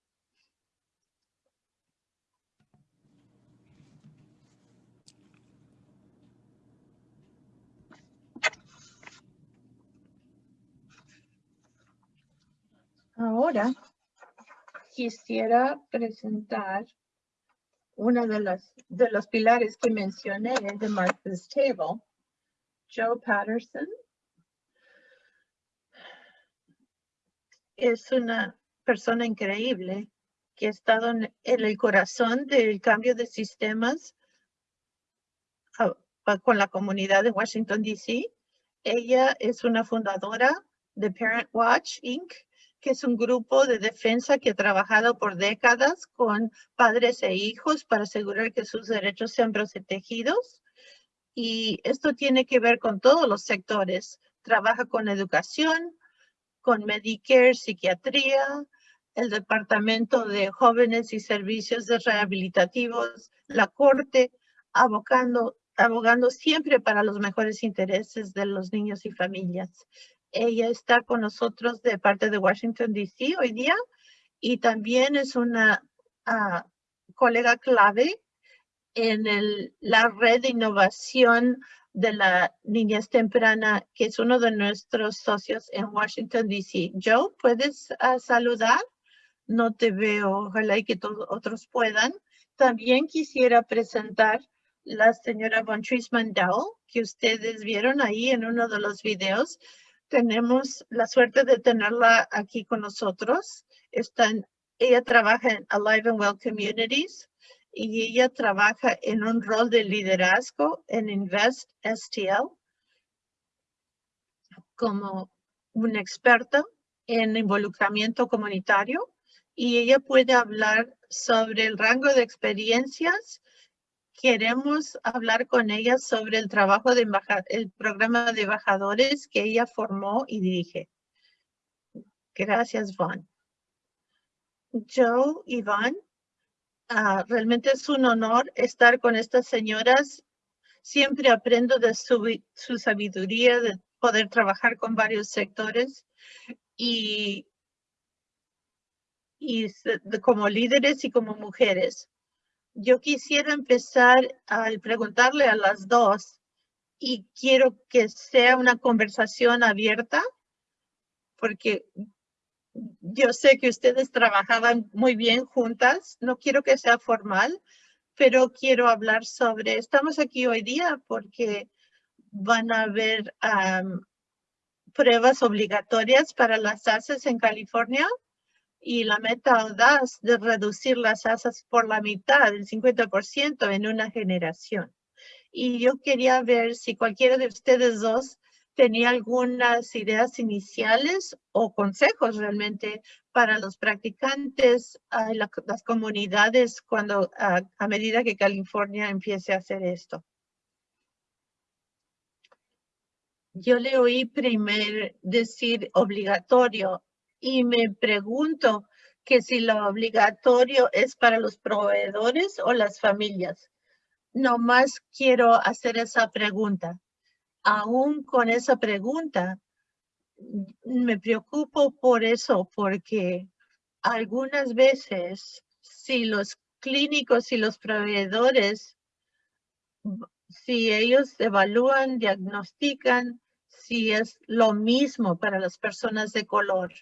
Ahora quisiera presentar una de las de los pilares que mencioné de Martha's Table, Joe Patterson. Es una persona increíble que ha estado en, el corazón del cambio de sistemas con la comunidad de Washington, D.C. Ella es una fundadora de Parent Watch, Inc., que es un grupo de defensa que ha trabajado por décadas con padres e hijos para asegurar que sus derechos sean protegidos. Y esto tiene que ver con todos los sectores. Trabaja con educación, con Medicare, psiquiatría, el Departamento de Jóvenes y Servicios de Rehabilitativos, la Corte, abogando, abogando siempre para los mejores intereses de los niños y familias. Ella está con nosotros de parte de Washington, D.C. hoy día y también es una ah, colega clave en la red de innovación de la niñez temprana, que es uno de nuestros socios en Washington, D.C. Joe, ¿puedes ah, saludar? No te veo, ojalá y que todos otros puedan. También quisiera presentar la señora Von Trisman Dowell, que ustedes vieron ahí en uno de los videos tenemos la suerte de tenerla aquí con nosotros. ella trabaja en Alive and Well Communities y ella trabaja en un rol de liderazgo en Invest STL como una experta en involucramiento comunitario y ella puede hablar sobre el rango de experiencias queremos hablar con ella sobre el trabajo de el programa de embajadores que ella formó y dirige. Gracias, Van. Joe y Van, ah, realmente es un honor estar con estas señoras. Siempre aprendo de su, su sabiduría, de poder trabajar con varios sectores y, y como líderes y como mujeres yo quisiera empezar al preguntarle a las dos y quiero que sea una conversación abierta porque yo sé que ustedes trabajaban muy bien juntas. No quiero que sea formal, pero quiero hablar sobre, estamos aquí hoy día porque van a haber pruebas obligatorias para las ASES en California y la meta audaz de reducir las ASAS por la mitad, el 50% en una generación. Y yo quería ver si cualquiera de ustedes dos tenía algunas ideas iniciales o consejos realmente para los practicantes, uh, las comunidades cuando a medida que California empiece a hacer esto. Yo le oí primero decir obligatorio y me pregunto que si lo obligatorio es para los proveedores o las familias. No más quiero hacer esa pregunta. Aún con esa pregunta, me preocupo por eso, porque algunas veces si los clínicos y los proveedores, si ellos evalúan, diagnostican, si es lo mismo para las personas de color.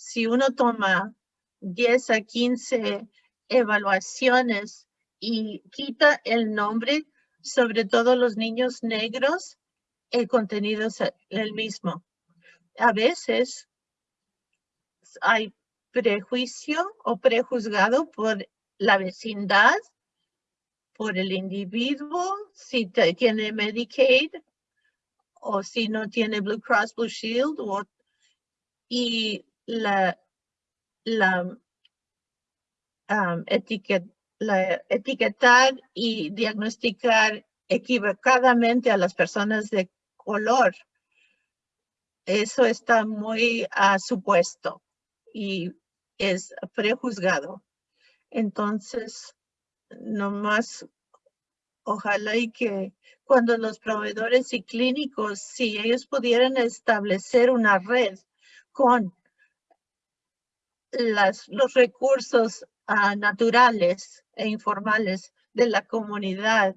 Si uno toma 10 a 15 evaluaciones y quita el nombre, sobre todo los niños negros, el contenido es el mismo. A veces hay prejuicio o prejuzgado por la vecindad, por el individuo, si tiene Medicaid o si no tiene Blue Cross Blue Shield y la, la, um, la etiquetar y diagnosticar equivocadamente a las personas de color eso está muy a supuesto y es prejuzgado. Entonces, nomás ojalá y que cuando los proveedores y clínicos, si ellos pudieran establecer una red con las, los recursos ah, naturales e informales de la comunidad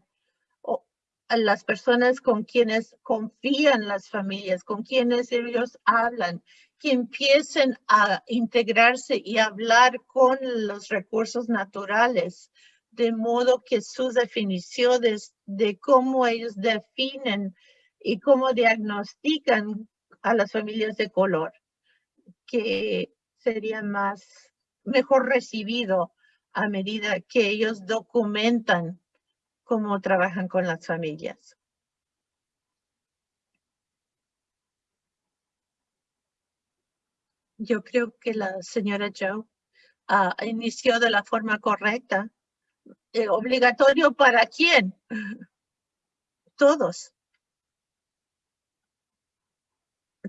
las personas con quienes confían las familias, con quienes ellos hablan, que empiecen a integrarse y hablar con los recursos naturales, de modo que sus definiciones de cómo ellos definen y cómo diagnostican a las familias de color, que sería más, mejor recibido a medida que ellos documentan cómo trabajan con las familias. Yo creo que la señora Joe ah, inició de la forma correcta. Eh, ¿Obligatorio para quién? Todos.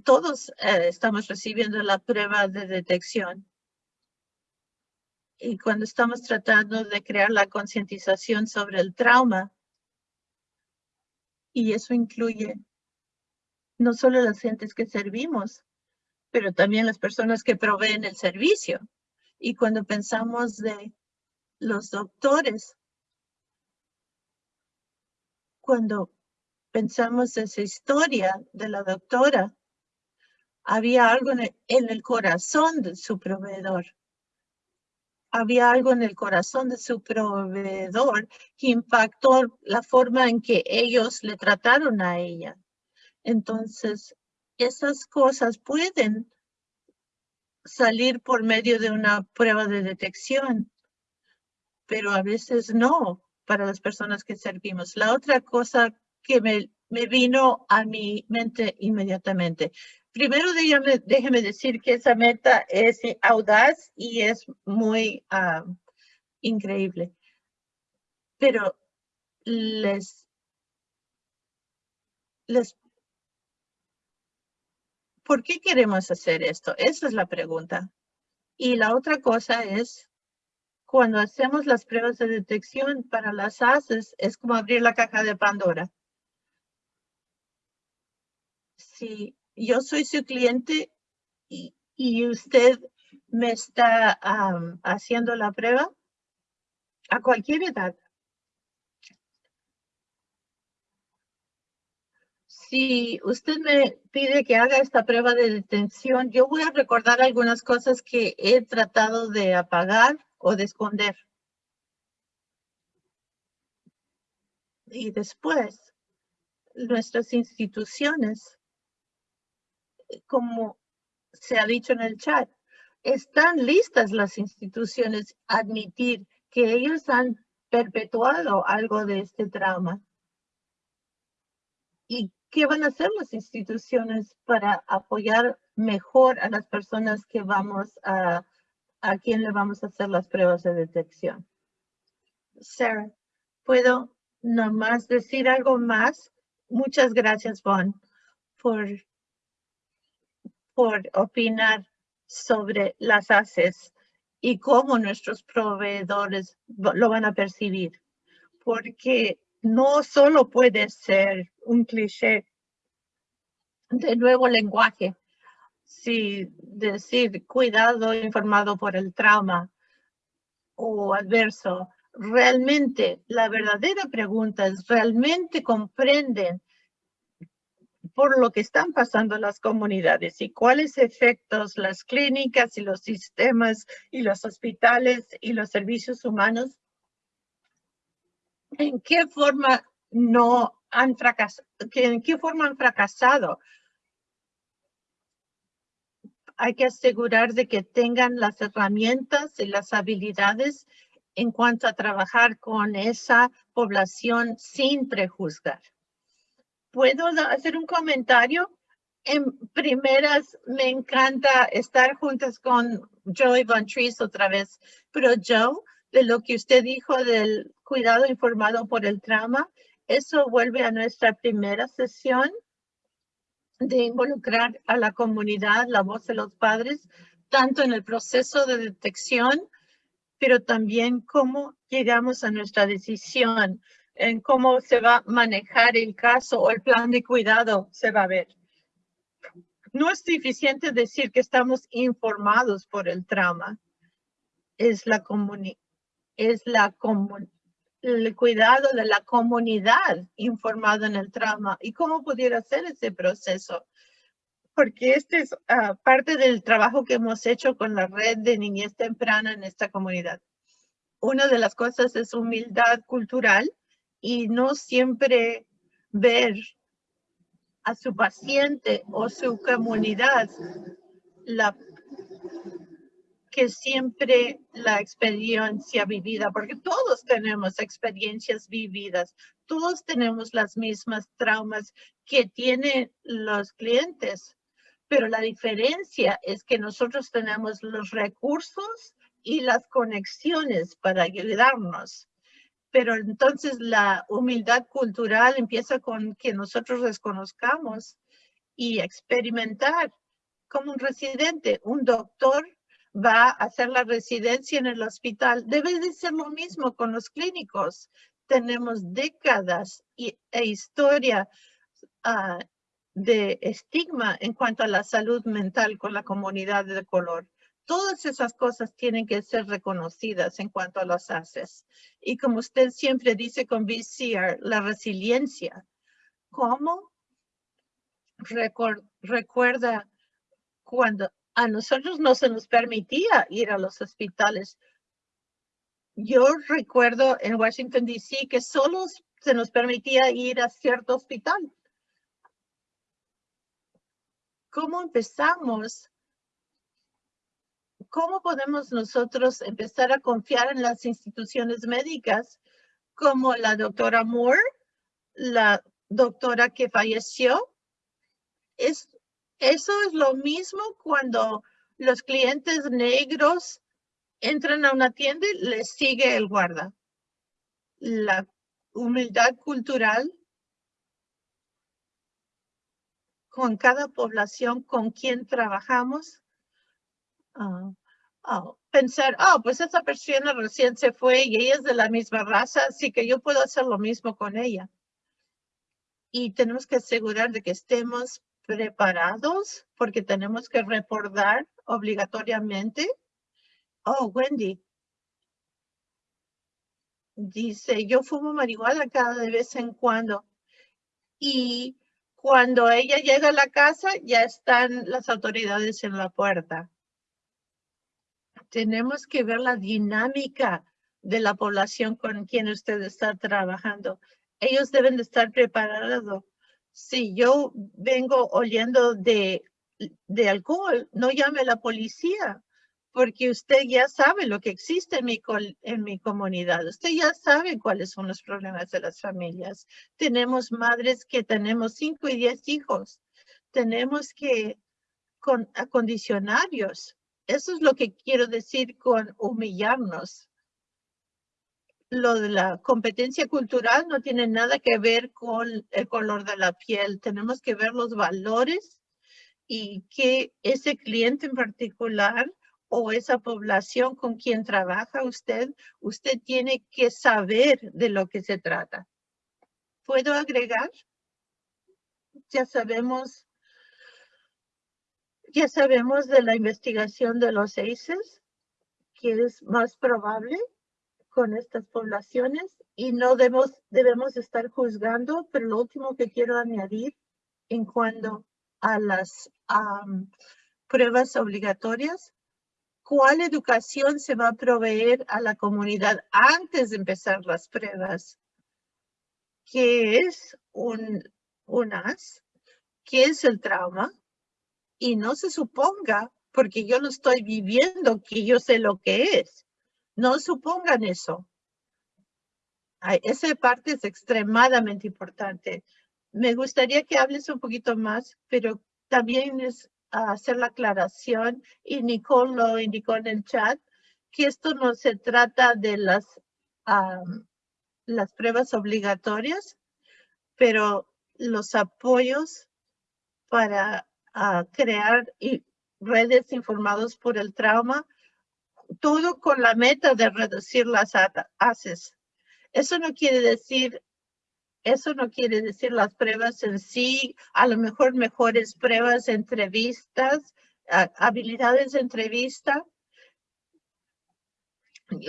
Todos eh, estamos recibiendo la prueba de detección y cuando estamos tratando de crear la concientización sobre el trauma, y eso incluye no solo las gentes que servimos, pero también las personas que proveen el servicio. Y cuando pensamos de los doctores, cuando pensamos esa historia de la doctora, había algo en el corazón de su proveedor había algo en el corazón de su proveedor que impactó la forma en que ellos le trataron a ella. Entonces, esas cosas pueden salir por medio de una prueba de detección, pero a veces no para las personas que servimos. La otra cosa que me, me vino a mi mente inmediatamente Primero déjeme, decir que esa meta es audaz y es muy ah, increíble. Pero les, les, ¿por qué queremos hacer esto? Esa es la pregunta. Y la otra cosa es, cuando hacemos las pruebas de detección para las ACES, es como abrir la caja de Pandora. Yo soy su cliente y, usted me está haciendo la prueba a cualquier edad. si usted me pide que haga esta prueba de detención, yo voy a recordar algunas cosas que he tratado de apagar o de esconder. Y después, nuestras instituciones, como se ha dicho en el chat, están listas las instituciones a admitir que ellos han perpetuado algo de este trauma. ¿Y qué van a hacer las instituciones para apoyar mejor a las personas que vamos a, a quien le vamos a hacer las pruebas de detección? Sarah, ¿puedo nomás decir algo más? Muchas gracias, Bon, por, por opinar sobre las ACES y cómo nuestros proveedores lo van a percibir. Porque no solo puede ser un cliché de nuevo lenguaje, si decir cuidado informado por el trauma o adverso. Realmente, la verdadera pregunta es, ¿realmente comprenden por lo que están pasando las comunidades y cuáles efectos las clínicas y los sistemas y los hospitales y los servicios humanos, en qué forma no han fracasado, en qué forma han fracasado. Hay que asegurar de que tengan las herramientas y las habilidades en cuanto a trabajar con esa población sin prejuzgar. ¿Puedo hacer un comentario? En primeras, me encanta estar juntas con Joey Van Trees otra vez, pero Joe, de lo que usted dijo del cuidado informado por el trauma, eso vuelve a nuestra primera sesión de involucrar a la comunidad, la voz de los padres, tanto en el proceso de detección, pero también cómo llegamos a nuestra decisión en cómo se va a manejar el caso o el plan de cuidado se va a ver. No es suficiente decir que estamos informados por el trauma. Es la es la el cuidado de la comunidad informada en el trauma y cómo pudiera ser ese proceso. Porque este es ah, parte del trabajo que hemos hecho con la red de niñez temprana en esta comunidad. Una de las cosas es humildad cultural y no siempre ver a su paciente o su comunidad la que siempre la experiencia vivida, porque todos tenemos experiencias vividas, todos tenemos las mismas traumas que tienen los clientes, pero la diferencia es que nosotros tenemos los recursos y las conexiones para ayudarnos pero entonces la humildad cultural empieza con que nosotros desconozcamos y experimentar como un residente. Un doctor va a hacer la residencia en el hospital. Debe de ser lo mismo con los clínicos. Tenemos décadas e historia ah, de estigma en cuanto a la salud mental con la comunidad de color. Todas esas cosas tienen que ser reconocidas en cuanto a los ACES. Y como usted siempre dice con VCR, la resiliencia. ¿Cómo? recuerda cuando a nosotros no se nos permitía ir a los hospitales. Yo recuerdo en Washington, D.C. que solo se nos permitía ir a cierto hospital. ¿Cómo empezamos ¿cómo podemos nosotros empezar a confiar en las instituciones médicas como la doctora Moore, la doctora que falleció? Es, eso es lo mismo cuando los clientes negros entran a una tienda y les sigue el guarda. La humildad cultural con cada población con quien trabajamos ah, Oh, pensar, oh, pues esa persona recién se fue y ella es de la misma raza, así que yo puedo hacer lo mismo con ella. Y tenemos que asegurar de que estemos preparados porque tenemos que reportar obligatoriamente. Oh, Wendy. Dice, yo fumo marihuana cada de vez en cuando. Y Cuando ella llega a la casa, ya están las autoridades en la puerta. Tenemos que ver la dinámica de la población con quien usted está trabajando. Ellos deben de estar preparados. Si yo vengo oliendo de, de alcohol, no llame a la policía porque usted ya sabe lo que existe en mi, en mi comunidad. Usted ya sabe cuáles son los problemas de las familias. Tenemos madres que tenemos cinco y diez hijos. Tenemos que con acondicionarios. Eso es lo que quiero decir con humillarnos. Lo de la competencia cultural no tiene nada que ver con el color de la piel. Tenemos que ver los valores y que ese cliente en particular o esa población con quien trabaja usted, usted tiene que saber de lo que se trata. ¿Puedo agregar? Ya sabemos, ya sabemos de la investigación de los ACES, que es más probable con estas poblaciones y no debemos, debemos estar juzgando, pero lo último que quiero añadir en cuanto a las pruebas obligatorias cuál educación se va a proveer a la comunidad antes de empezar las pruebas. ¿Qué es un, un AS? ¿Qué es el trauma? Y no se suponga, porque yo lo estoy viviendo, que yo sé lo que es. No supongan eso. Esa parte es extremadamente importante. Me gustaría que hables un poquito más, pero también es hacer la aclaración y Nicole lo indicó en el chat, que esto no se trata de las, las pruebas obligatorias, pero los apoyos para crear redes informados por el trauma, todo con la meta de reducir las haces. Eso no quiere decir eso no quiere decir las pruebas en sí, a lo mejor mejores pruebas, entrevistas, habilidades de entrevista.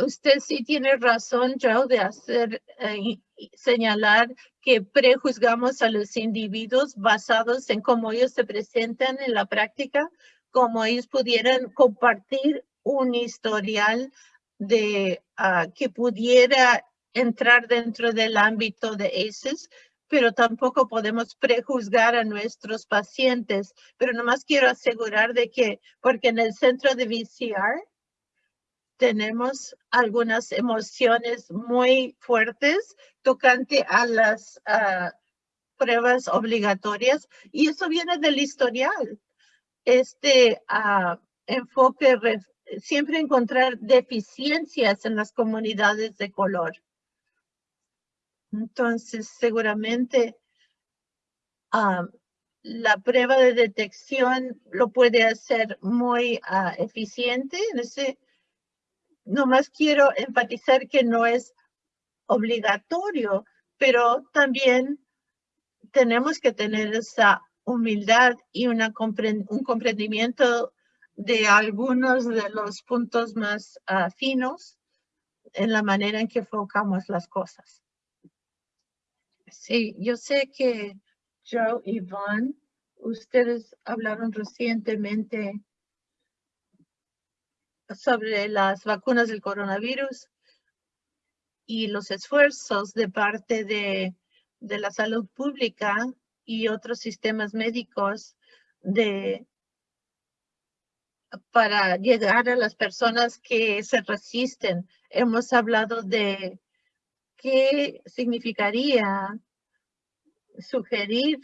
Usted sí tiene razón, Joe, de hacer eh, señalar que prejuzgamos a los individuos basados en cómo ellos se presentan en la práctica, como ellos pudieran compartir un historial de ah, que pudiera entrar dentro del ámbito de ACEs, pero tampoco podemos prejuzgar a nuestros pacientes. Pero nomás quiero asegurar de que, porque en el centro de VCR tenemos algunas emociones muy fuertes tocante a las pruebas obligatorias y eso viene del historial. Este uh, enfoque siempre encontrar deficiencias en las comunidades de color. Entonces, seguramente la prueba de detección lo puede hacer muy ah, eficiente. En ese, nomás quiero enfatizar que no es obligatorio, pero también tenemos que tener esa humildad y una un comprendimiento de algunos de los puntos más ah, finos en la manera en que enfocamos las cosas. Sí, yo sé que Joe y Van, ustedes hablaron recientemente sobre las vacunas del coronavirus y los esfuerzos de parte de, de la salud pública y otros sistemas médicos de para llegar a las personas que se resisten. Hemos hablado de qué significaría sugerir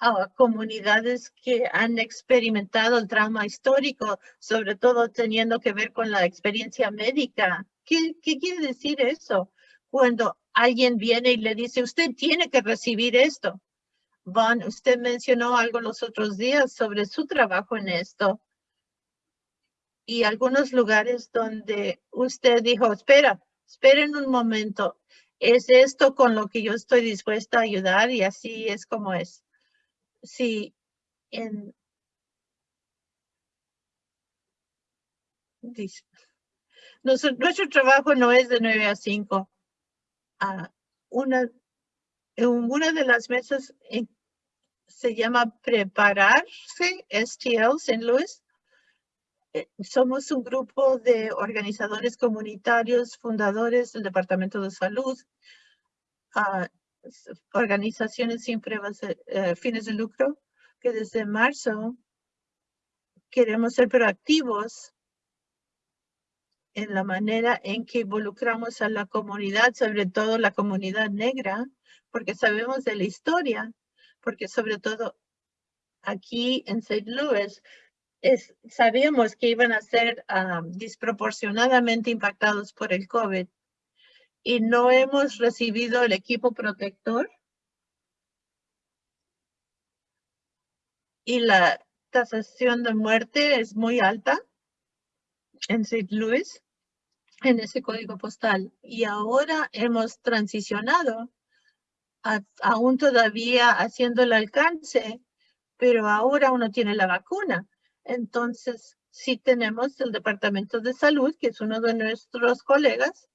a comunidades que han experimentado el trauma histórico, sobre todo teniendo que ver con la experiencia médica. ¿Qué, qué quiere decir eso? Cuando alguien viene y le dice, usted tiene que recibir esto. Van, usted mencionó algo los otros días sobre su trabajo en esto. Y algunos lugares donde usted dijo, espera, esperen un momento es esto con lo que yo estoy dispuesta a ayudar y así es como es. Sí, en nuestro, nuestro, trabajo no es de 9 a 5. Ah, una, en una de las mesas se llama Prepararse STL St. Louis. Eh, somos un grupo de organizadores comunitarios, fundadores del Departamento de Salud, uh, organizaciones sin uh, fines de lucro, que desde marzo queremos ser proactivos en la manera en que involucramos a la comunidad, sobre todo la comunidad negra, porque sabemos de la historia, porque sobre todo aquí en St. Louis es, sabíamos que iban a ser ah, desproporcionadamente impactados por el COVID y no hemos recibido el equipo protector y la tasación de muerte es muy alta en St. Louis, en ese código postal. Y ahora hemos transicionado, aún todavía haciendo el alcance, pero ahora uno tiene la vacuna. Entonces, sí tenemos el Departamento de Salud, que es uno de nuestros colegas,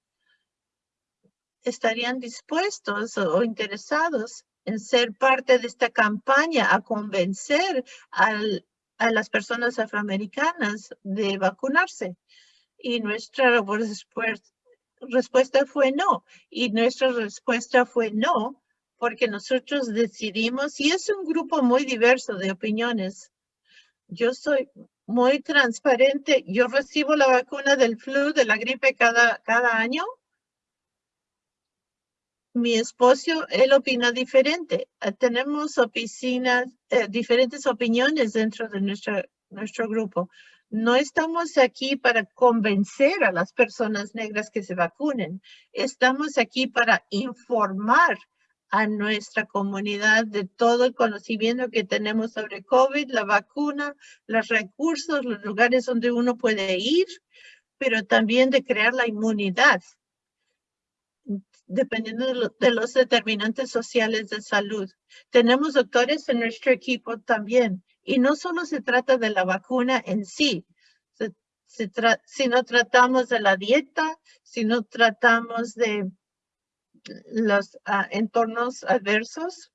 estarían dispuestos o interesados en ser parte de esta campaña a convencer a las personas afroamericanas de vacunarse. Y nuestra respuesta fue no. Y nuestra respuesta fue no, porque nosotros decidimos, y es un grupo muy diverso de opiniones. Yo soy muy transparente. Yo recibo la vacuna del flu, de la gripe cada, cada año mi esposo, él opina diferente. Eh, tenemos oficinas, eh, diferentes opiniones dentro de nuestra, nuestro grupo. No estamos aquí para convencer a las personas negras que se vacunen. Estamos aquí para informar a nuestra comunidad de todo el conocimiento que tenemos sobre COVID, la vacuna, los recursos, los lugares donde uno puede ir, pero también de crear la inmunidad dependiendo de, los determinantes sociales de salud. Tenemos doctores en nuestro equipo también. Y no solo se trata de la vacuna en sí, si no tratamos de la dieta, si no tratamos de los ah, entornos adversos,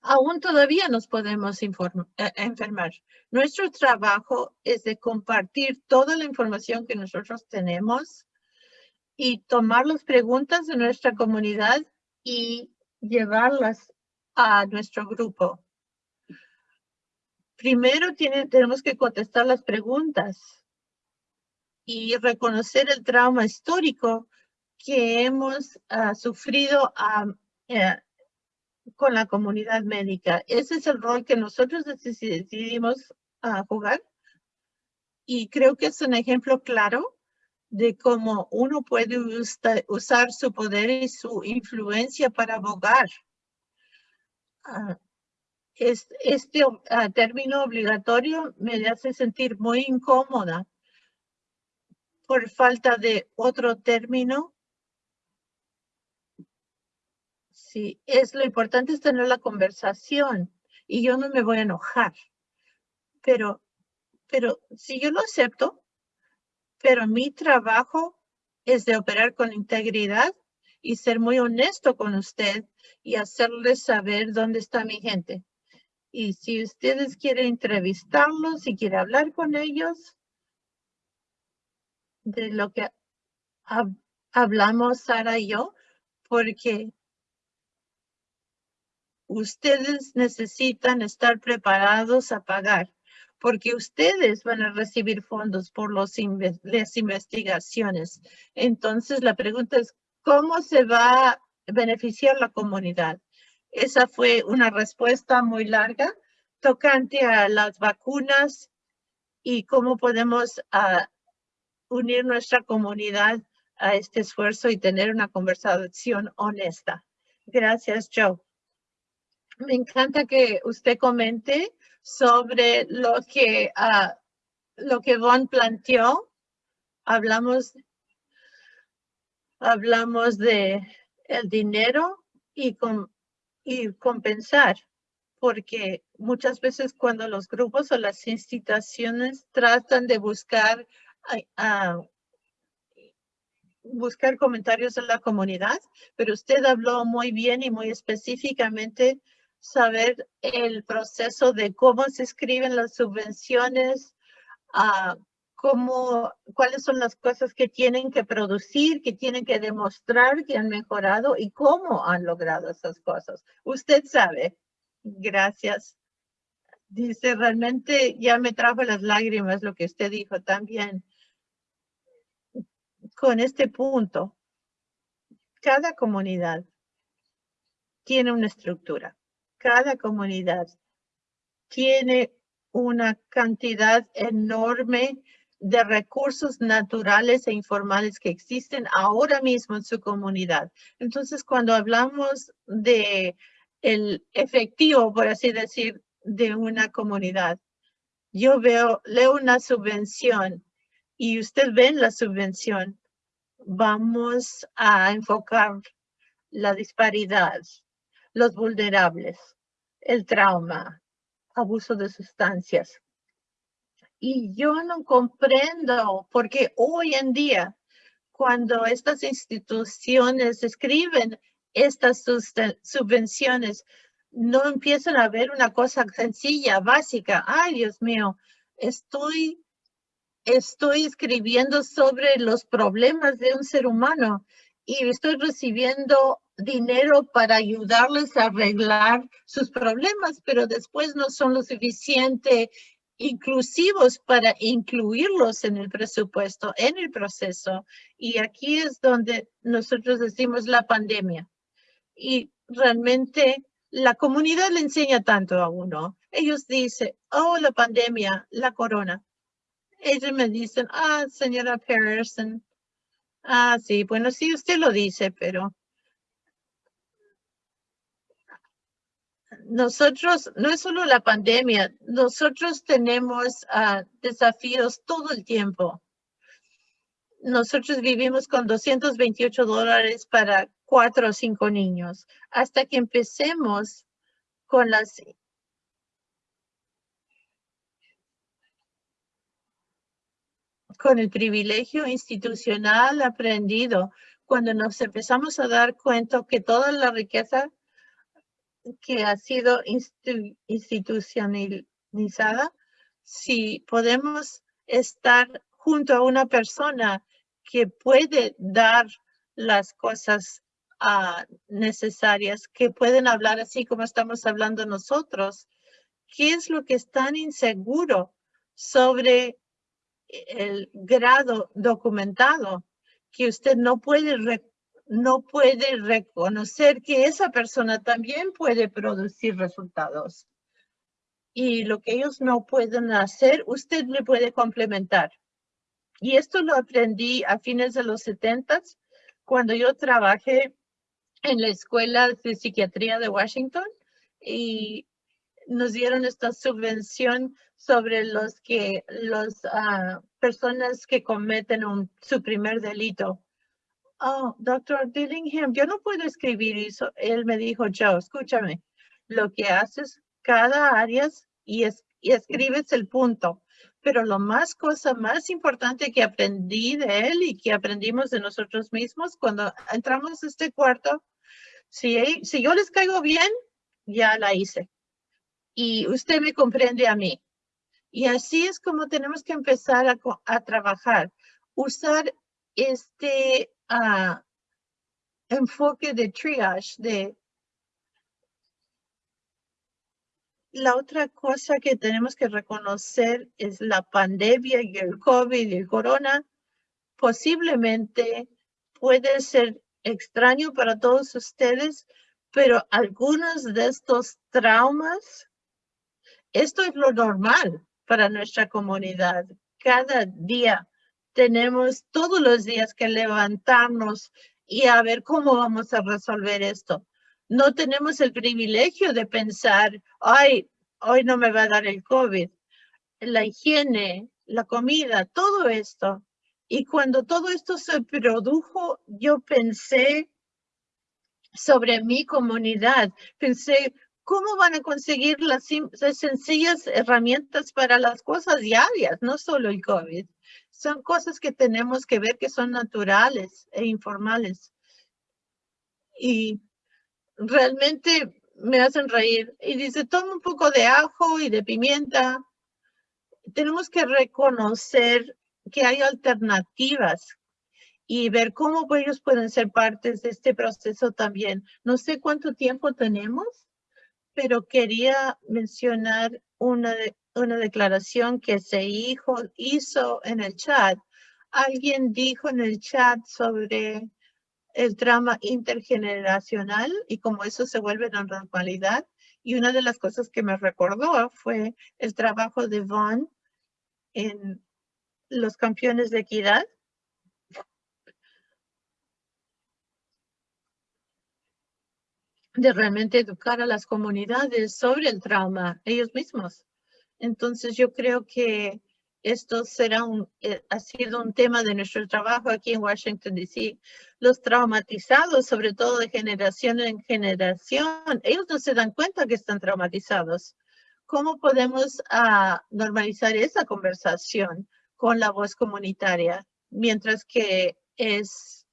aún todavía nos podemos eh, enfermar. Nuestro trabajo es de compartir toda la información que nosotros tenemos y tomar las preguntas de nuestra comunidad y llevarlas a nuestro grupo. Primero tenemos que contestar las preguntas y reconocer el trauma histórico que hemos ah, sufrido eh, con la comunidad médica. Ese es el rol que nosotros decidimos ah, jugar. Y creo que es un ejemplo claro de cómo uno puede usar su poder y su influencia para abogar. Ah, este, término obligatorio me hace sentir muy incómoda por falta de otro término. Sí, es lo importante es tener la conversación y yo no me voy a enojar. Pero, pero si yo lo acepto, pero mi trabajo es de operar con integridad y ser muy honesto con usted y hacerle saber dónde está mi gente. Y si ustedes quieren entrevistarlos, si quieren hablar con ellos de lo que hablamos Sara y yo, porque ustedes necesitan estar preparados a pagar porque ustedes van a recibir fondos por las investigaciones. Entonces, la pregunta es, ¿cómo se va a beneficiar la comunidad? Esa fue una respuesta muy larga tocante a las vacunas y cómo podemos ah, unir nuestra comunidad a este esfuerzo y tener una conversación honesta. Gracias, Joe. Me encanta que usted comente sobre lo que, uh, lo que Von planteó. Hablamos, hablamos de el dinero y, con, y compensar, porque muchas veces cuando los grupos o las instituciones tratan de buscar uh, buscar comentarios de la comunidad, pero usted habló muy bien y muy específicamente saber el proceso de cómo se escriben las subvenciones, uh, cómo, cuáles son las cosas que tienen que producir, que tienen que demostrar que han mejorado y cómo han logrado esas cosas. Usted sabe. Gracias. Dice, realmente ya me trajo las lágrimas lo que usted dijo también. Con este punto, cada comunidad tiene una estructura. Cada comunidad tiene una cantidad enorme de recursos naturales e informales que existen ahora mismo en su comunidad. Entonces, cuando hablamos de el efectivo, por así decir, de una comunidad, yo veo, leo una subvención y usted ve la subvención, vamos a enfocar la disparidad, los vulnerables, el trauma, abuso de sustancias. Y yo no comprendo porque hoy en día, cuando estas instituciones escriben estas subvenciones, no empiezan a ver una cosa sencilla, básica. Ay, Dios mío, estoy, estoy escribiendo sobre los problemas de un ser humano y estoy recibiendo dinero para ayudarles a arreglar sus problemas, pero después no son lo suficiente inclusivos para incluirlos en el presupuesto, en el proceso. Y aquí es donde nosotros decimos la pandemia. Y realmente la comunidad le enseña tanto a uno. Ellos dicen, oh, la pandemia, la corona. Ellos me dicen, ah, señora Pearson, Ah, sí, bueno, sí, usted lo dice, pero nosotros, no es solo la pandemia, nosotros tenemos ah, desafíos todo el tiempo. Nosotros vivimos con 228 dólares para cuatro o cinco niños. Hasta que empecemos con las con el privilegio institucional aprendido, cuando nos empezamos a dar cuenta que toda la riqueza que ha sido institucionalizada, si podemos estar junto a una persona que puede dar las cosas ah, necesarias, que pueden hablar así como estamos hablando nosotros, ¿qué es lo que es tan inseguro sobre el grado documentado que usted no puede, no puede reconocer que esa persona también puede producir resultados. Y lo que ellos no pueden hacer, usted le puede complementar. Y esto lo aprendí a fines de los 70 cuando yo trabajé en la Escuela de Psiquiatría de Washington y nos dieron esta subvención sobre los que las ah, personas que cometen un, su primer delito. Oh, doctor Dillingham, yo no puedo escribir eso. Él me dijo, Joe, escúchame, lo que haces cada área y, es, y escribes el punto. Pero lo más cosa más importante que aprendí de él y que aprendimos de nosotros mismos cuando entramos a este cuarto, si, si yo les caigo bien, ya la hice y usted me comprende a mí. Y así es como tenemos que empezar a, trabajar. Usar este enfoque de triage, de la otra cosa que tenemos que reconocer es la pandemia y el COVID y el corona. Posiblemente puede ser extraño para todos ustedes, pero algunos de estos traumas esto es lo normal para nuestra comunidad. Cada día tenemos todos los días que levantarnos y a ver cómo vamos a resolver esto. No tenemos el privilegio de pensar, ay, hoy no me va a dar el COVID. La higiene, la comida, todo esto. Y cuando todo esto se produjo, yo pensé sobre mi comunidad. Pensé, ¿Cómo van a conseguir las, sencillas herramientas para las cosas diarias, no solo el COVID? Son cosas que tenemos que ver que son naturales e informales. Y realmente me hacen reír. Y dice, toma un poco de ajo y de pimienta. Tenemos que reconocer que hay alternativas y ver cómo ellos pueden ser partes de este proceso también. No sé cuánto tiempo tenemos, pero quería mencionar una, una declaración que se hizo, hizo en el chat. Alguien dijo en el chat sobre el trauma intergeneracional y cómo eso se vuelve la normalidad. Y una de las cosas que me recordó fue el trabajo de Vaughn en los campeones de equidad. de realmente educar a las comunidades sobre el trauma ellos mismos. Entonces yo creo que esto será un, eh, ha sido un tema de nuestro trabajo aquí en Washington, D.C. Los traumatizados, sobre todo de generación en generación, ellos no se dan cuenta que están traumatizados. ¿Cómo podemos uh, normalizar esa conversación con la voz comunitaria? Mientras que es,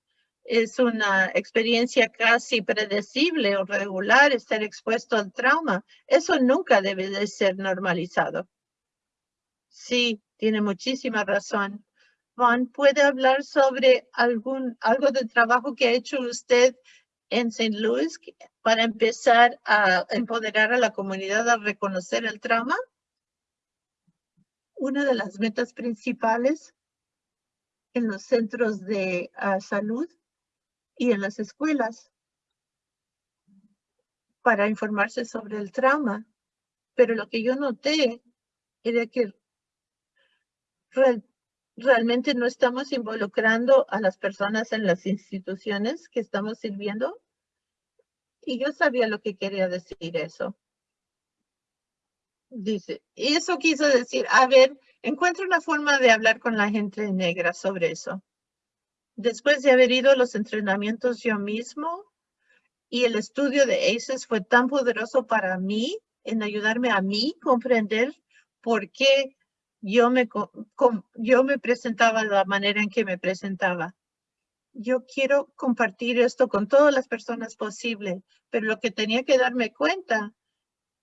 es una experiencia casi predecible o regular estar expuesto al trauma. Eso nunca debe de ser normalizado. Sí, tiene muchísima razón. Juan, ¿puede hablar sobre algún, algo del trabajo que ha hecho usted en St. Louis para empezar a empoderar a la comunidad a reconocer el trauma? Una de las metas principales en los centros de ah, salud y en las escuelas para informarse sobre el trauma. Pero lo que yo noté era que realmente no estamos involucrando a las personas en las instituciones que estamos sirviendo. Y yo sabía lo que quería decir eso. Dice, eso quiso decir, a ver, encuentro una forma de hablar con la gente negra sobre eso. Después de haber ido a los entrenamientos yo mismo y el estudio de ACES fue tan poderoso para mí en ayudarme a mí comprender por qué yo me, yo me presentaba de la manera en que me presentaba. Yo quiero compartir esto con todas las personas posible, pero lo que tenía que darme cuenta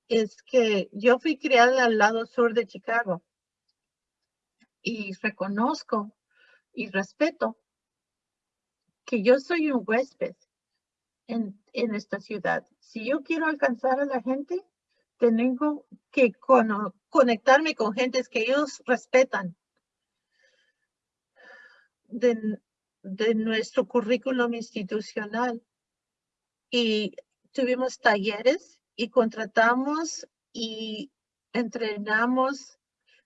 es que yo fui criada al lado sur de Chicago y reconozco y respeto que yo soy un huésped en, en esta ciudad. Si yo quiero alcanzar a la gente, tengo que conectarme con gentes que ellos respetan. De, de nuestro currículum institucional. Y tuvimos talleres y contratamos y entrenamos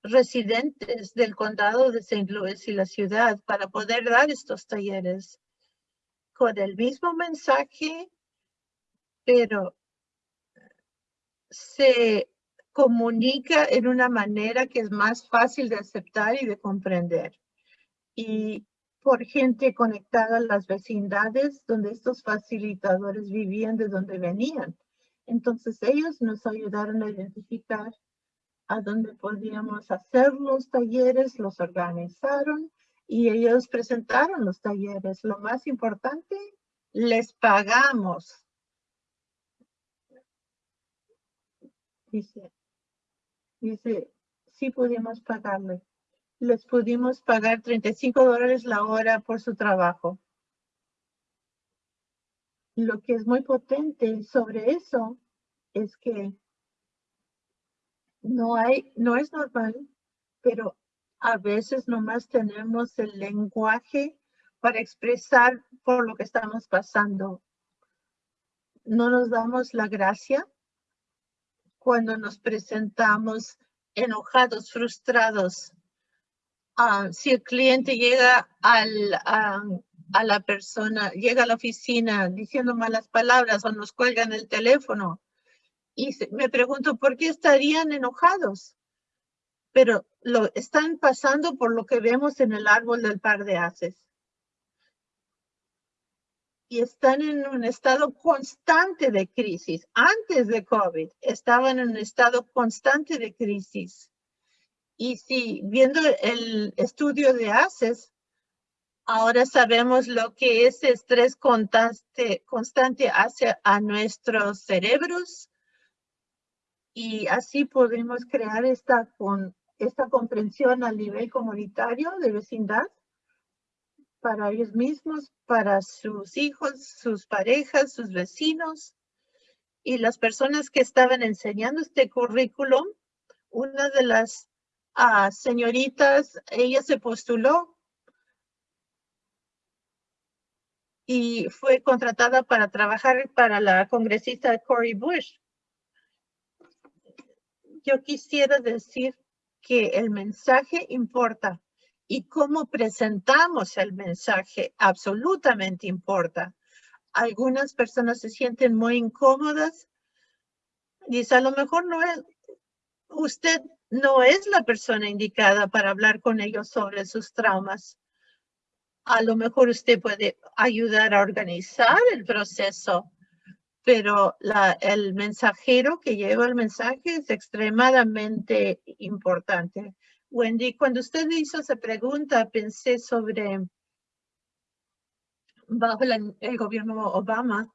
residentes del condado de St. Louis y la ciudad para poder dar estos talleres con el mismo mensaje, pero se comunica en una manera que es más fácil de aceptar y de comprender. Y por gente conectada a las vecindades donde estos facilitadores vivían, de donde venían. Entonces ellos nos ayudaron a identificar a dónde podíamos hacer los talleres, los organizaron y ellos presentaron los talleres. Lo más importante, les pagamos Dice, dice, sí pudimos pagarle. Les pudimos pagar 35 dólares la hora por su trabajo. Lo que es muy potente sobre eso es que no hay, no es normal, pero a veces nomás tenemos el lenguaje para expresar por lo que estamos pasando. No nos damos la gracia cuando nos presentamos enojados, frustrados. Ah, si el cliente llega a, la persona, llega a la oficina diciendo malas palabras o nos cuelgan el teléfono y me pregunto por qué estarían enojados. Pero lo están pasando por lo que vemos en el árbol del par de haces y están en un estado constante de crisis. Antes de COVID estaban en un estado constante de crisis. Y si viendo el estudio de ACES, Ahora sabemos lo que ese estrés constante, constante hace a nuestros cerebros y así podemos crear esta, con, esta comprensión a nivel comunitario de vecindad para ellos mismos, para sus hijos, sus parejas, sus vecinos y las personas que estaban enseñando este currículum. Una de las ah, señoritas, ella se postuló y fue contratada para trabajar para la congresista Cory Bush. Yo quisiera decir que el mensaje importa y cómo presentamos el mensaje absolutamente importa. Algunas personas se sienten muy incómodas. Dice, a lo mejor no es, usted no es la persona indicada para hablar con ellos sobre sus traumas a lo mejor usted puede ayudar a organizar el proceso, pero el mensajero que lleva el mensaje es extremadamente importante. Wendy, cuando usted hizo esa pregunta, pensé sobre bajo el gobierno Obama,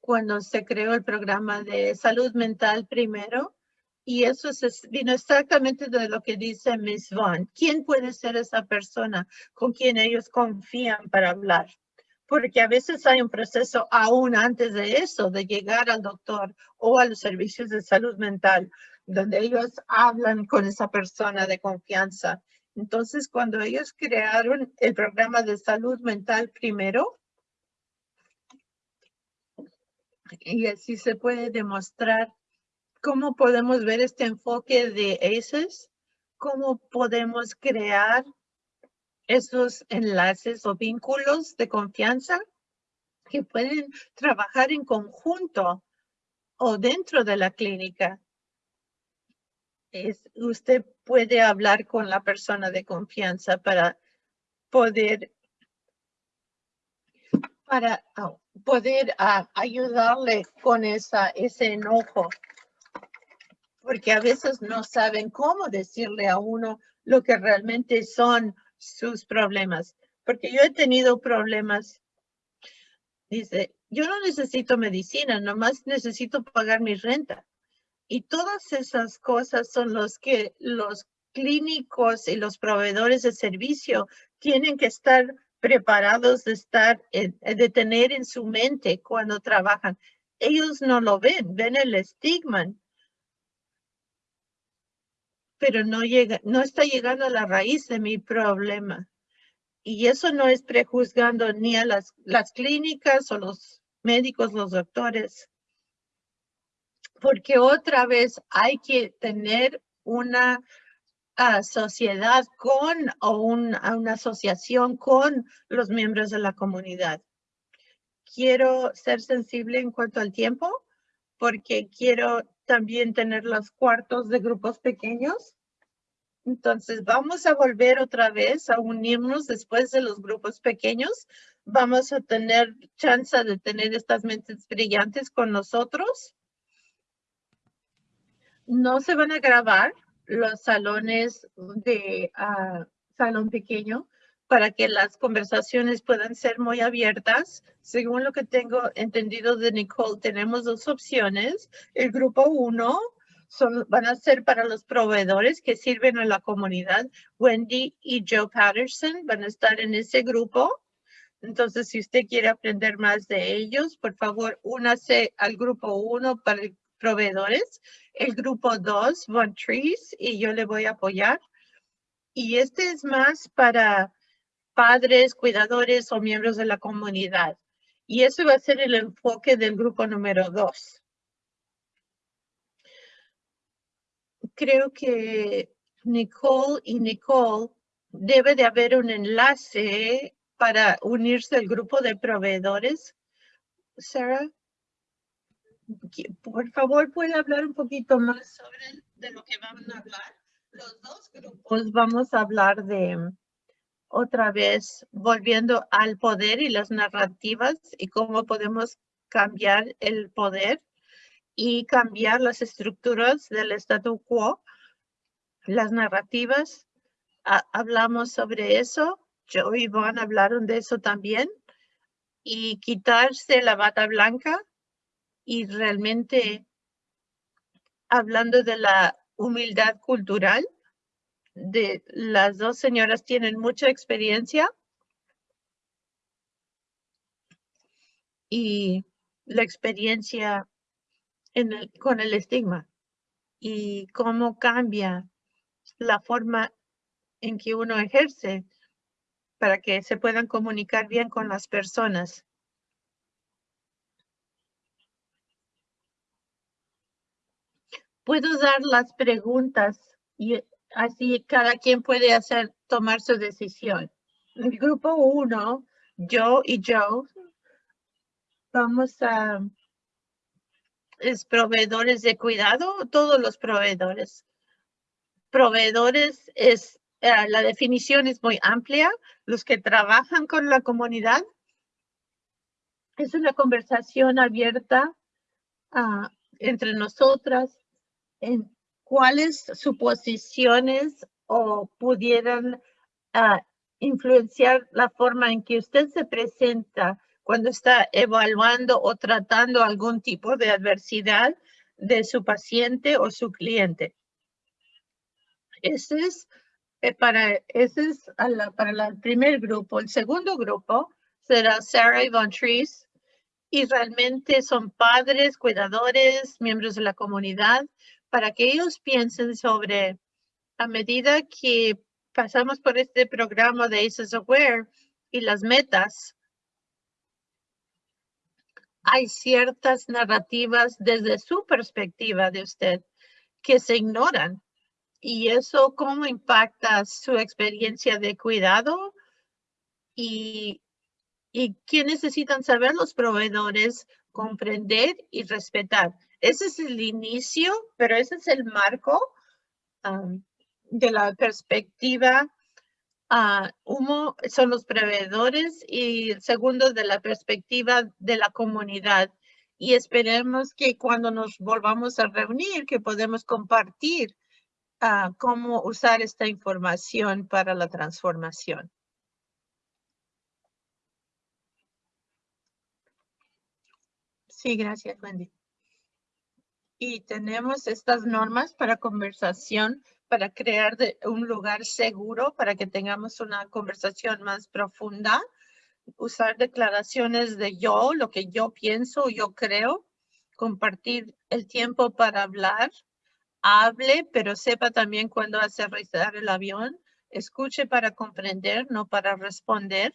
cuando se creó el programa de salud mental primero, y eso es, vino exactamente de lo que dice Miss Vaughn. ¿Quién puede ser esa persona con quien ellos confían para hablar? Porque a veces hay un proceso aún antes de eso, de llegar al doctor o a los servicios de salud mental, donde ellos hablan con esa persona de confianza. Entonces, cuando ellos crearon el programa de salud mental primero, y así se puede demostrar cómo podemos ver este enfoque de ACES, cómo podemos crear esos enlaces o vínculos de confianza que pueden trabajar en conjunto o dentro de la clínica. Es, usted puede hablar con la persona de confianza para poder para oh, poder ah, ayudarle con esa, ese enojo porque a veces no saben cómo decirle a uno lo que realmente son sus problemas. Porque yo he tenido problemas. Dice, yo no necesito medicina, nomás necesito pagar mi renta. Y todas esas cosas son los que los clínicos y los proveedores de servicio tienen que estar preparados de estar, de tener en su mente cuando trabajan. Ellos no lo ven, ven el estigma pero no llega, no está llegando a la raíz de mi problema. Y eso no es prejuzgando ni a las, las clínicas o los médicos, los doctores, porque otra vez hay que tener una ah, sociedad con o una asociación con los miembros de la comunidad. Quiero ser sensible en cuanto al tiempo porque quiero también tener los cuartos de grupos pequeños. Entonces vamos a volver otra vez a unirnos después de los grupos pequeños. Vamos a tener chance de tener estas mentes brillantes con nosotros. No se van a grabar los salones de ah, salón pequeño para que las conversaciones puedan ser muy abiertas. Según lo que tengo entendido de Nicole, tenemos dos opciones. El grupo uno son, van a ser para los proveedores que sirven a la comunidad. Wendy y Joe Patterson van a estar en ese grupo. Entonces, si usted quiere aprender más de ellos, por favor, únase al grupo uno para proveedores. El grupo dos, Von Trees, y yo le voy a apoyar. Y este es más para padres, cuidadores o miembros de la comunidad. Y eso va a ser el enfoque del grupo número dos. Creo que Nicole y Nicole debe de haber un enlace para unirse al grupo de proveedores. Sarah, por favor, ¿puede hablar un poquito más sobre de lo que vamos a hablar? Los dos grupos vamos a hablar de otra vez volviendo al poder y las narrativas y cómo podemos cambiar el poder y cambiar las estructuras del statu quo, las narrativas. hablamos sobre eso Joe y Iván hablaron de eso también. Y quitarse la bata blanca y realmente hablando de la humildad cultural, de las dos señoras tienen mucha experiencia y la experiencia en el, con el estigma y cómo cambia la forma en que uno ejerce para que se puedan comunicar bien con las personas. Puedo dar las preguntas y así cada quien puede hacer, tomar su decisión. El grupo uno, yo y Joe, vamos a es proveedores de cuidado, todos los proveedores. Proveedores es, eh, la definición es muy amplia, los que trabajan con la comunidad. Es una conversación abierta ah, entre nosotras cuáles suposiciones o pudieran ah, influenciar la forma en que usted se presenta cuando está evaluando o tratando algún tipo de adversidad de su paciente o su cliente. Ese es eh, para, ese es para el primer grupo. El segundo grupo será Sarah y Von Trees y realmente son padres, cuidadores, miembros de la comunidad, para que ellos piensen sobre a medida que pasamos por este programa de ACES Aware y las metas, hay ciertas narrativas desde su perspectiva de usted que se ignoran. Y eso cómo impacta su experiencia de cuidado y, y qué necesitan saber los proveedores, comprender y respetar. Ese es el inicio, pero ese es el marco de la perspectiva Uh, son los proveedores y el segundo de la perspectiva de la comunidad. Y esperemos que cuando nos volvamos a reunir, que podemos compartir cómo usar esta información para la transformación. Sí, gracias, Wendy. Y tenemos estas normas para conversación para crear un lugar seguro para que tengamos una conversación más profunda. Usar declaraciones de yo, lo que yo pienso, yo creo. Compartir el tiempo para hablar. Hable, pero sepa también cuándo aterrizar el avión. Escuche para comprender, no para responder.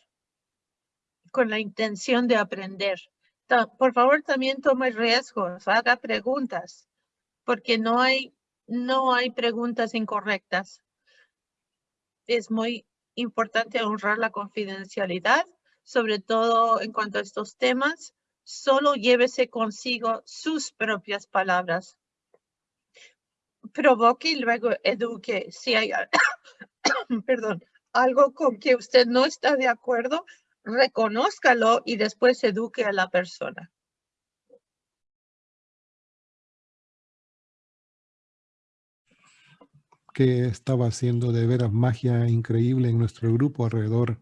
Con la intención de aprender. Por favor, también tome riesgos, haga preguntas, porque no hay no hay preguntas incorrectas. Es muy importante honrar la confidencialidad, sobre todo en cuanto a estos temas. Solo llévese consigo sus propias palabras. Provoque y luego eduque. Si hay perdón, algo con que usted no está de acuerdo, reconózcalo y después eduque a la persona. que estaba haciendo de veras magia increíble en nuestro grupo alrededor.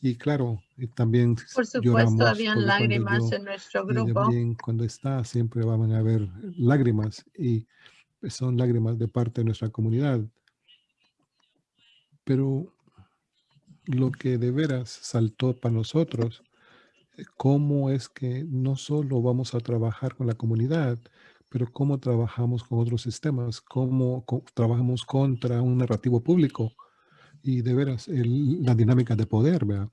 Y claro, también Por supuesto, habían lágrimas en nuestro grupo. También cuando está, siempre van a haber lágrimas y son lágrimas de parte de nuestra comunidad. Pero lo que de veras saltó para nosotros, eh, cómo es que no solo vamos a trabajar con la comunidad, pero cómo trabajamos con otros sistemas, cómo trabajamos contra un narrativo público y de veras la dinámica de poder, ¿verdad?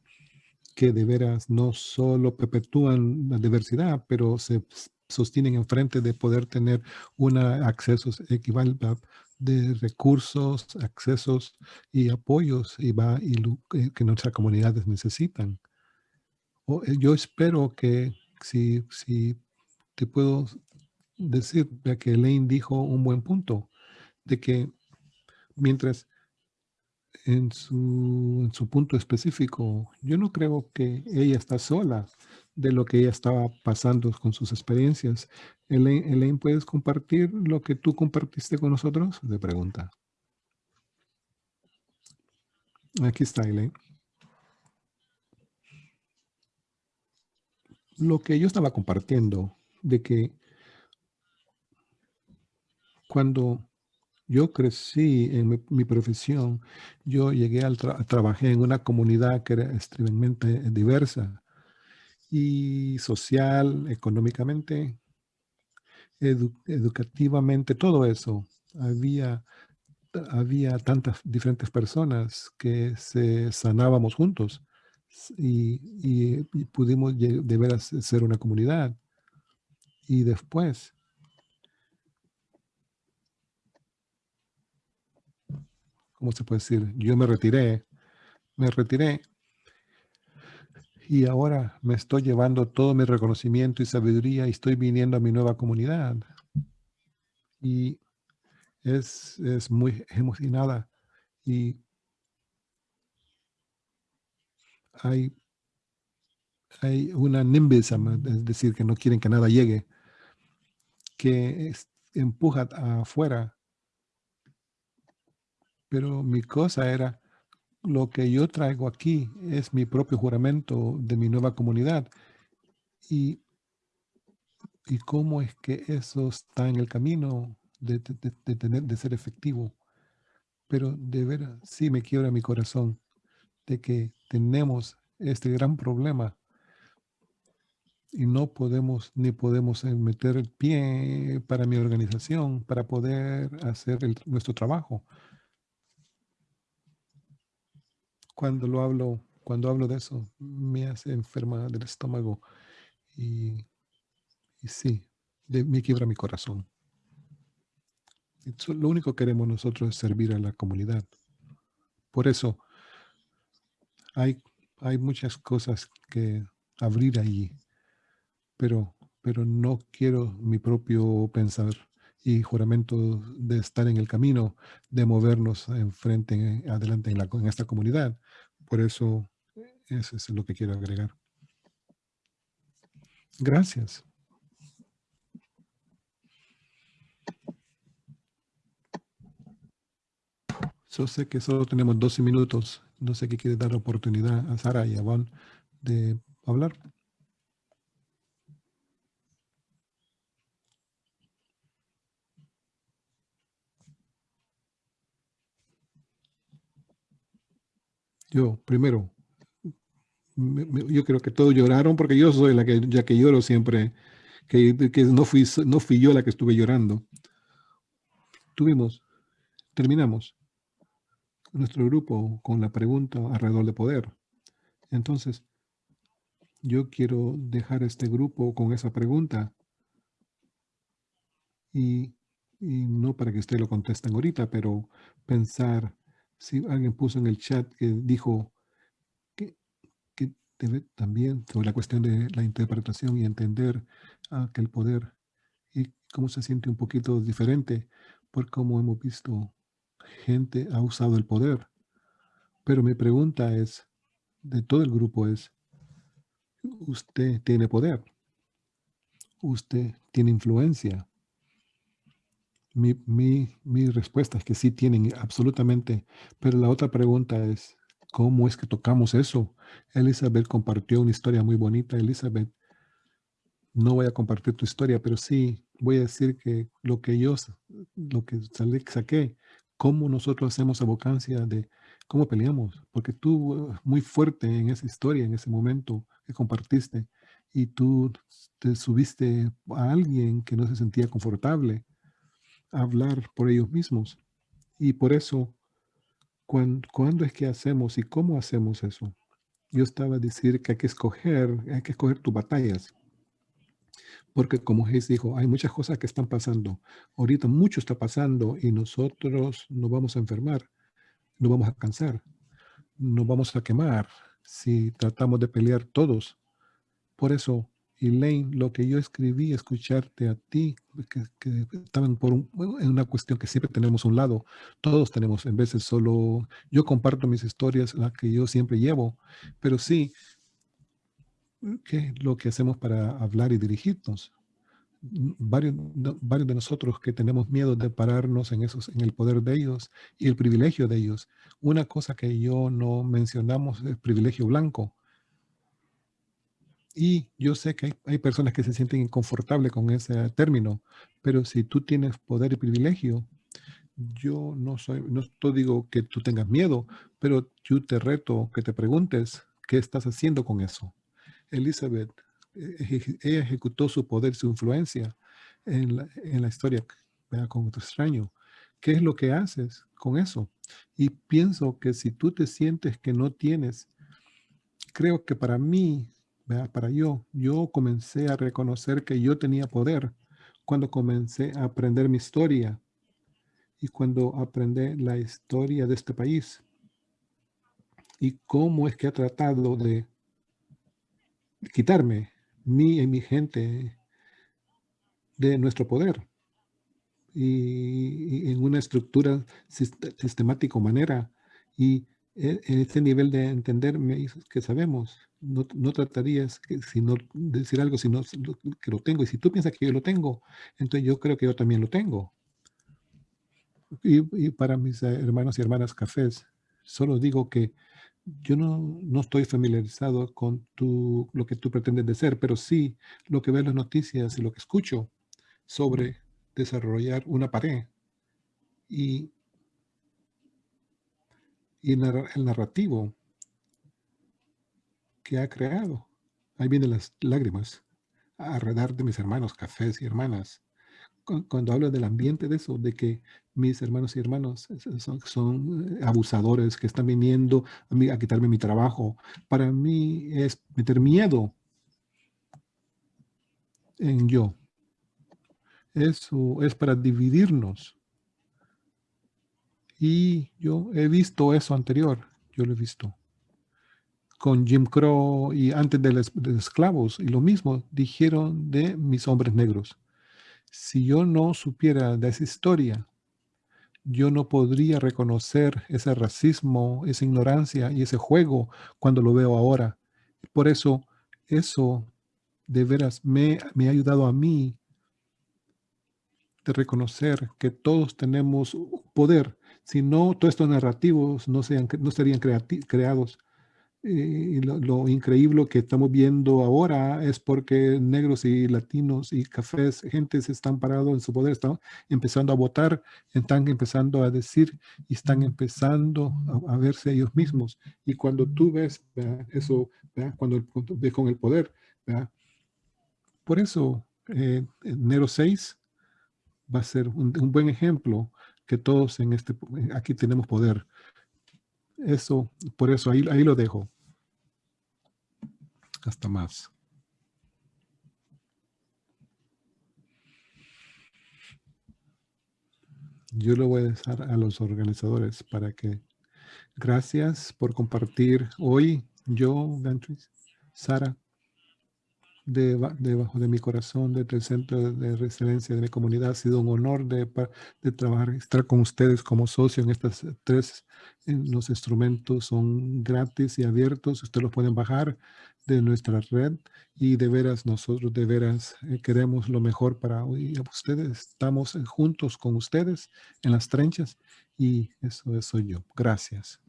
que de veras no solo perpetúan la diversidad, pero se sostienen en frente de poder tener un acceso equivalente de recursos, accesos y apoyos y va y eh, que nuestras comunidades necesitan. Eh, yo espero que si, si te puedo decir que Elaine dijo un buen punto, de que mientras en su, en su punto específico, yo no creo que ella está sola de lo que ella estaba pasando con sus experiencias. Elaine, ¿puedes compartir lo que tú compartiste con nosotros? De pregunta. Aquí está Elaine. Lo que yo estaba compartiendo de que cuando yo crecí en mi, profesión, yo llegué al tra trabajé en una comunidad que era extremadamente diversa y social, económicamente, educativamente, todo eso. Había, había tantas diferentes personas que se sanábamos juntos y, pudimos de veras ser una comunidad. Y después, ¿cómo se puede decir? Yo me retiré, me retiré y ahora me estoy llevando todo mi reconocimiento y sabiduría y estoy viniendo a mi nueva comunidad. Y es, es muy emocionada y hay, hay una nimbism, es decir, que no quieren que nada llegue, que empuja afuera. Pero mi cosa era, lo que yo traigo aquí es mi propio juramento de mi nueva comunidad. Y, y cómo es que eso está en el camino de, tener, de ser efectivo. Pero de veras, sí me quiebra mi corazón de que tenemos este gran problema y no podemos ni podemos eh, meter el pie para mi organización para poder hacer nuestro trabajo. Cuando lo hablo, cuando hablo de eso, me hace enferma del estómago y, sí, de, me quiebra mi corazón. lo único que queremos nosotros es servir a la comunidad. Por eso, hay, hay muchas cosas que abrir allí, pero, pero no quiero mi propio pensar y juramento de estar en el camino, de movernos enfrente, adelante en, la, en esta comunidad. Por eso, eso es lo que quiero agregar. Gracias. Yo sé que solo tenemos 12 minutos no sé qué quiere dar oportunidad a Sara y a Juan de hablar. Yo, primero, yo creo que todos lloraron porque yo soy la que, ya que lloro siempre, que, que no, fui, no fui yo la que estuve llorando. Tuvimos, terminamos nuestro grupo con la pregunta alrededor de poder. Entonces, yo quiero dejar este grupo con esa pregunta y, no para que ustedes lo contesten ahorita, pero pensar, si alguien puso en el chat que dijo que, que debe también sobre la cuestión de la interpretación y entender ah, que el poder y cómo se siente un poquito diferente por cómo hemos visto gente ha usado el poder. Pero mi pregunta es, de todo el grupo es, usted tiene poder. Usted tiene influencia. Mi, respuesta es que sí tienen absolutamente. Pero la otra pregunta es, ¿cómo es que tocamos eso? Elizabeth compartió una historia muy bonita. Elizabeth, no voy a compartir tu historia, pero sí voy a decir que lo que yo, lo que saqué cómo nosotros hacemos abocancia de cómo peleamos, porque tú eh, muy fuerte en esa historia, en ese momento que compartiste, y tú te subiste a alguien que no se sentía confortable hablar por ellos mismos. Y por eso, ¿cuándo, es que hacemos y cómo hacemos eso? Yo estaba a decir que hay que escoger, hay que escoger tus batallas. Porque como Jesús dijo, hay muchas cosas que están pasando. Ahorita mucho está pasando y nosotros nos vamos a enfermar, nos vamos a cansar, nos vamos a quemar si tratamos de pelear todos. Por eso, Elaine, lo que yo escribí, escucharte a ti, que, estaban por en una cuestión que siempre tenemos un lado. Todos tenemos, en veces solo, yo comparto mis historias, las que yo siempre llevo, pero sí, ¿Qué es lo que hacemos para hablar y dirigirnos? Varios, varios de nosotros que tenemos miedo de pararnos en, esos, en el poder de ellos y el privilegio de ellos. Una cosa que yo no mencionamos es privilegio blanco. Y yo sé que hay, personas que se sienten inconfortables con ese término, pero si tú tienes poder y privilegio, yo no soy, no te digo que tú tengas miedo, pero yo te reto que te preguntes qué estás haciendo con eso. Elizabeth, eh, ella ejecutó su poder, su influencia en la, en la historia con otro extraño. ¿Qué es lo que haces con eso? Y pienso que si tú te sientes que no tienes, creo que para mí, para yo, yo comencé a reconocer que yo tenía poder cuando comencé a aprender mi historia y cuando aprendí la historia de este país y cómo es que ha tratado de quitarme, mí y mi gente, de nuestro poder y, en una estructura sistemática manera. Y en este nivel de entenderme que sabemos, no, no tratarías que, sino decir algo sino que lo tengo. Y si tú piensas que yo lo tengo, entonces yo creo que yo también lo tengo. Y, y para mis hermanos y hermanas cafés, solo digo que yo no, no, estoy familiarizado con tu, lo que tú pretendes de ser, pero sí lo que veo en las noticias y lo que escucho sobre desarrollar una pared y, y el narrativo que ha creado. Ahí vienen las lágrimas alrededor de mis hermanos, cafés y hermanas. Cuando hablo del ambiente de eso, de que mis hermanos y hermanos son, son eh, abusadores que están viniendo a, mí, a quitarme mi trabajo, para mí es meter miedo en yo. Eso es para dividirnos. Y yo he visto eso anterior, yo lo he visto. Con Jim Crow y antes de los, esclavos, y lo mismo dijeron de mis hombres negros. Si yo no supiera de esa historia, yo no podría reconocer ese racismo, esa ignorancia y ese juego cuando lo veo ahora. Por eso, eso de veras me, me ha ayudado a mí de reconocer que todos tenemos poder. Si no, todos estos narrativos no, sean, no serían creados. y lo, increíble que estamos viendo ahora es porque negros y latinos y cafés, gente se están parados en su poder, están empezando a votar, están empezando a decir y están empezando a, verse ellos mismos. Y cuando tú ves eso, cuando ves con el poder, por eso eh, enero 6 va a ser un, buen ejemplo que todos en este, aquí tenemos poder. Eso, por eso ahí, ahí lo dejo. Hasta más. Yo lo voy a dejar a los organizadores para que... Gracias por compartir hoy. Yo, Beatriz, Sara, debajo de mi corazón, desde el centro de resiliencia de mi comunidad. Ha sido un honor de, de trabajar, estar con ustedes como socio en estas tres. En los instrumentos son gratis y abiertos. Ustedes los pueden bajar de nuestra red y de veras nosotros de veras eh, queremos lo mejor para ustedes. Estamos juntos con ustedes en las trenchas y eso soy yo. Gracias.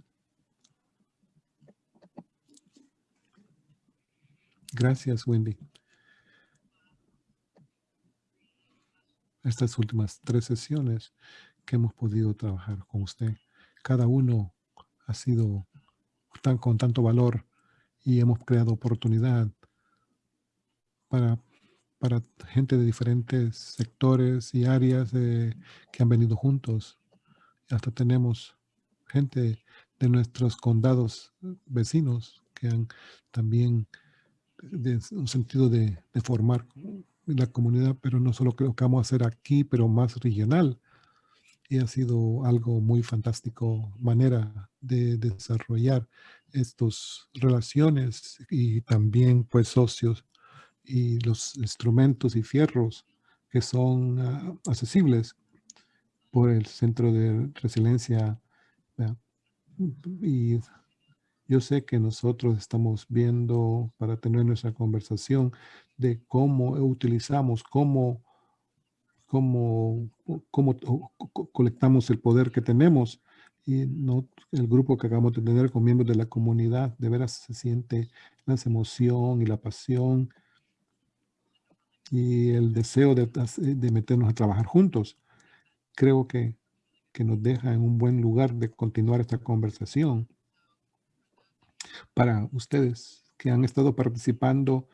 Gracias, Wendy. Estas últimas tres sesiones que hemos podido trabajar con usted, cada uno ha sido tan, con tanto valor y hemos creado oportunidad para, para gente de diferentes sectores y áreas que han venido juntos. Hasta tenemos gente de nuestros condados vecinos que han también de un sentido de, formar la comunidad, pero no solo creo que vamos a hacer aquí, pero más regional. Y ha sido algo muy fantástico, manera de desarrollar estas relaciones y también pues socios y los instrumentos y fierros que son ah, accesibles por el Centro de Resiliencia y yo sé que nosotros estamos viendo para tener nuestra conversación de cómo utilizamos, cómo, cómo, cómo colectamos el poder que tenemos y no el grupo que acabamos de tener con miembros de la comunidad, de veras se siente las emoción y la pasión y el deseo de, de meternos a trabajar juntos. Creo que, que nos deja en un buen lugar de continuar esta conversación. Para ustedes que han estado participando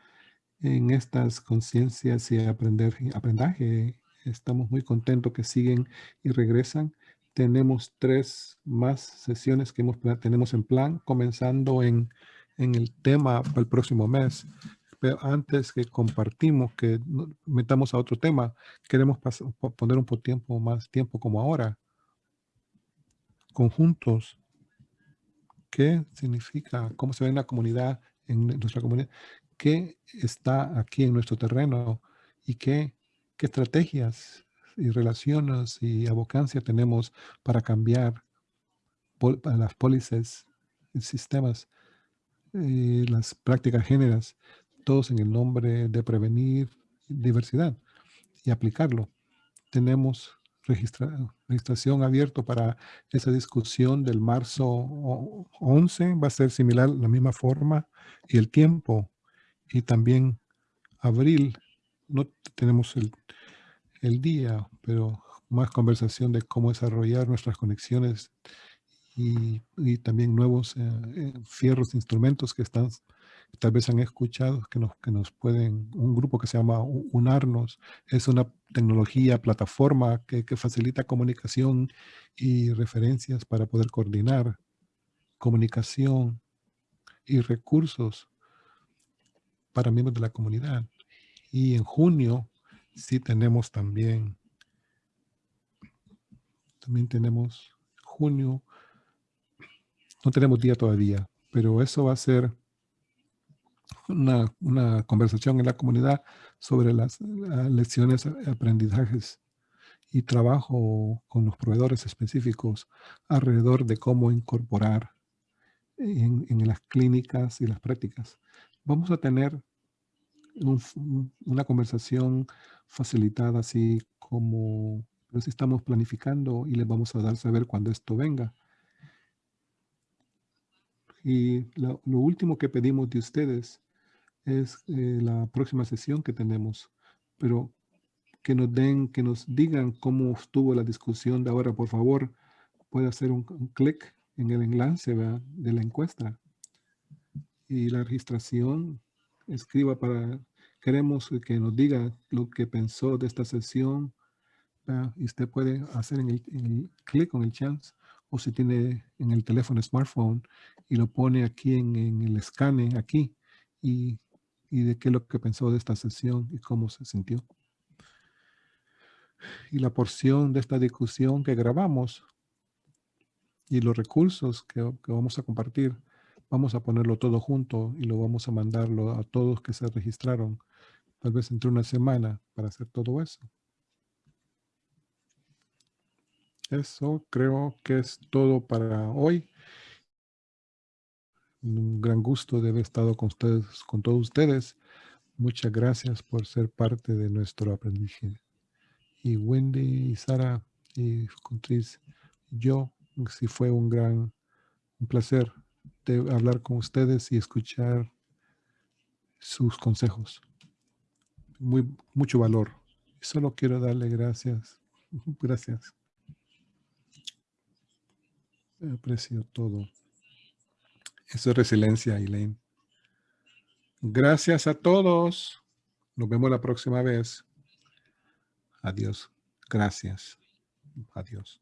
en estas conciencias y aprender, aprendaje, estamos muy contentos que siguen y regresan. Tenemos tres más sesiones que hemos, tenemos en plan, comenzando en, en el tema para el próximo mes. Pero antes que compartimos, que metamos a otro tema, queremos poner un poco tiempo, más tiempo como ahora, conjuntos. ¿Qué significa? ¿Cómo se ve en la comunidad, en nuestra comunidad? ¿Qué está aquí en nuestro terreno? ¿Y qué, qué estrategias y relaciones y abocancia tenemos para cambiar las pólizas sistemas, eh, las prácticas géneras, todos en el nombre de prevenir diversidad y aplicarlo. Tenemos registración abierto para esa discusión del marzo 11, va a ser similar, la misma forma y el tiempo. Y también abril, no tenemos el, el día, pero más conversación de cómo desarrollar nuestras conexiones y, también nuevos eh, eh, fierros, instrumentos que están, tal vez han escuchado, que nos, que nos pueden, un grupo que se llama UNARNOS, es una tecnología, plataforma que, que facilita comunicación y referencias para poder coordinar comunicación y recursos para miembros de la comunidad. Y en junio sí tenemos también, también tenemos junio, no tenemos día todavía, pero eso va a ser una, una conversación en la comunidad sobre las, lecciones, aprendizajes y trabajo con los proveedores específicos alrededor de cómo incorporar en, en las clínicas y las prácticas. Vamos a tener una conversación facilitada así como pues estamos planificando y les vamos a dar saber cuando esto venga. Y lo, último que pedimos de ustedes es eh, la próxima sesión que tenemos, pero que nos den, que nos digan cómo estuvo la discusión de ahora, por favor, puede hacer un, clic en el enlace de la encuesta y la registración escriba para, queremos que nos diga lo que pensó de esta sesión. Y usted puede hacer en el, clic con el chance o si tiene en el teléfono smartphone y lo pone aquí en, el escane aquí y, y, de qué es lo que pensó de esta sesión y cómo se sintió. Y la porción de esta discusión que grabamos y los recursos que, que vamos a compartir Vamos a ponerlo todo junto y lo vamos a mandarlo a todos que se registraron, tal vez entre una semana para hacer todo eso. Eso creo que es todo para hoy. Un gran gusto de haber estado con ustedes, con todos ustedes. Muchas gracias por ser parte de nuestro aprendizaje. Y Wendy y Sara y Contris, yo, sí fue un gran placer hablar con ustedes y escuchar sus consejos. Muy, mucho valor. Solo quiero darle gracias. Gracias. Aprecio todo. Eso es resiliencia, Elaine. Gracias a todos. Nos vemos la próxima vez. Adiós. Gracias. Adiós.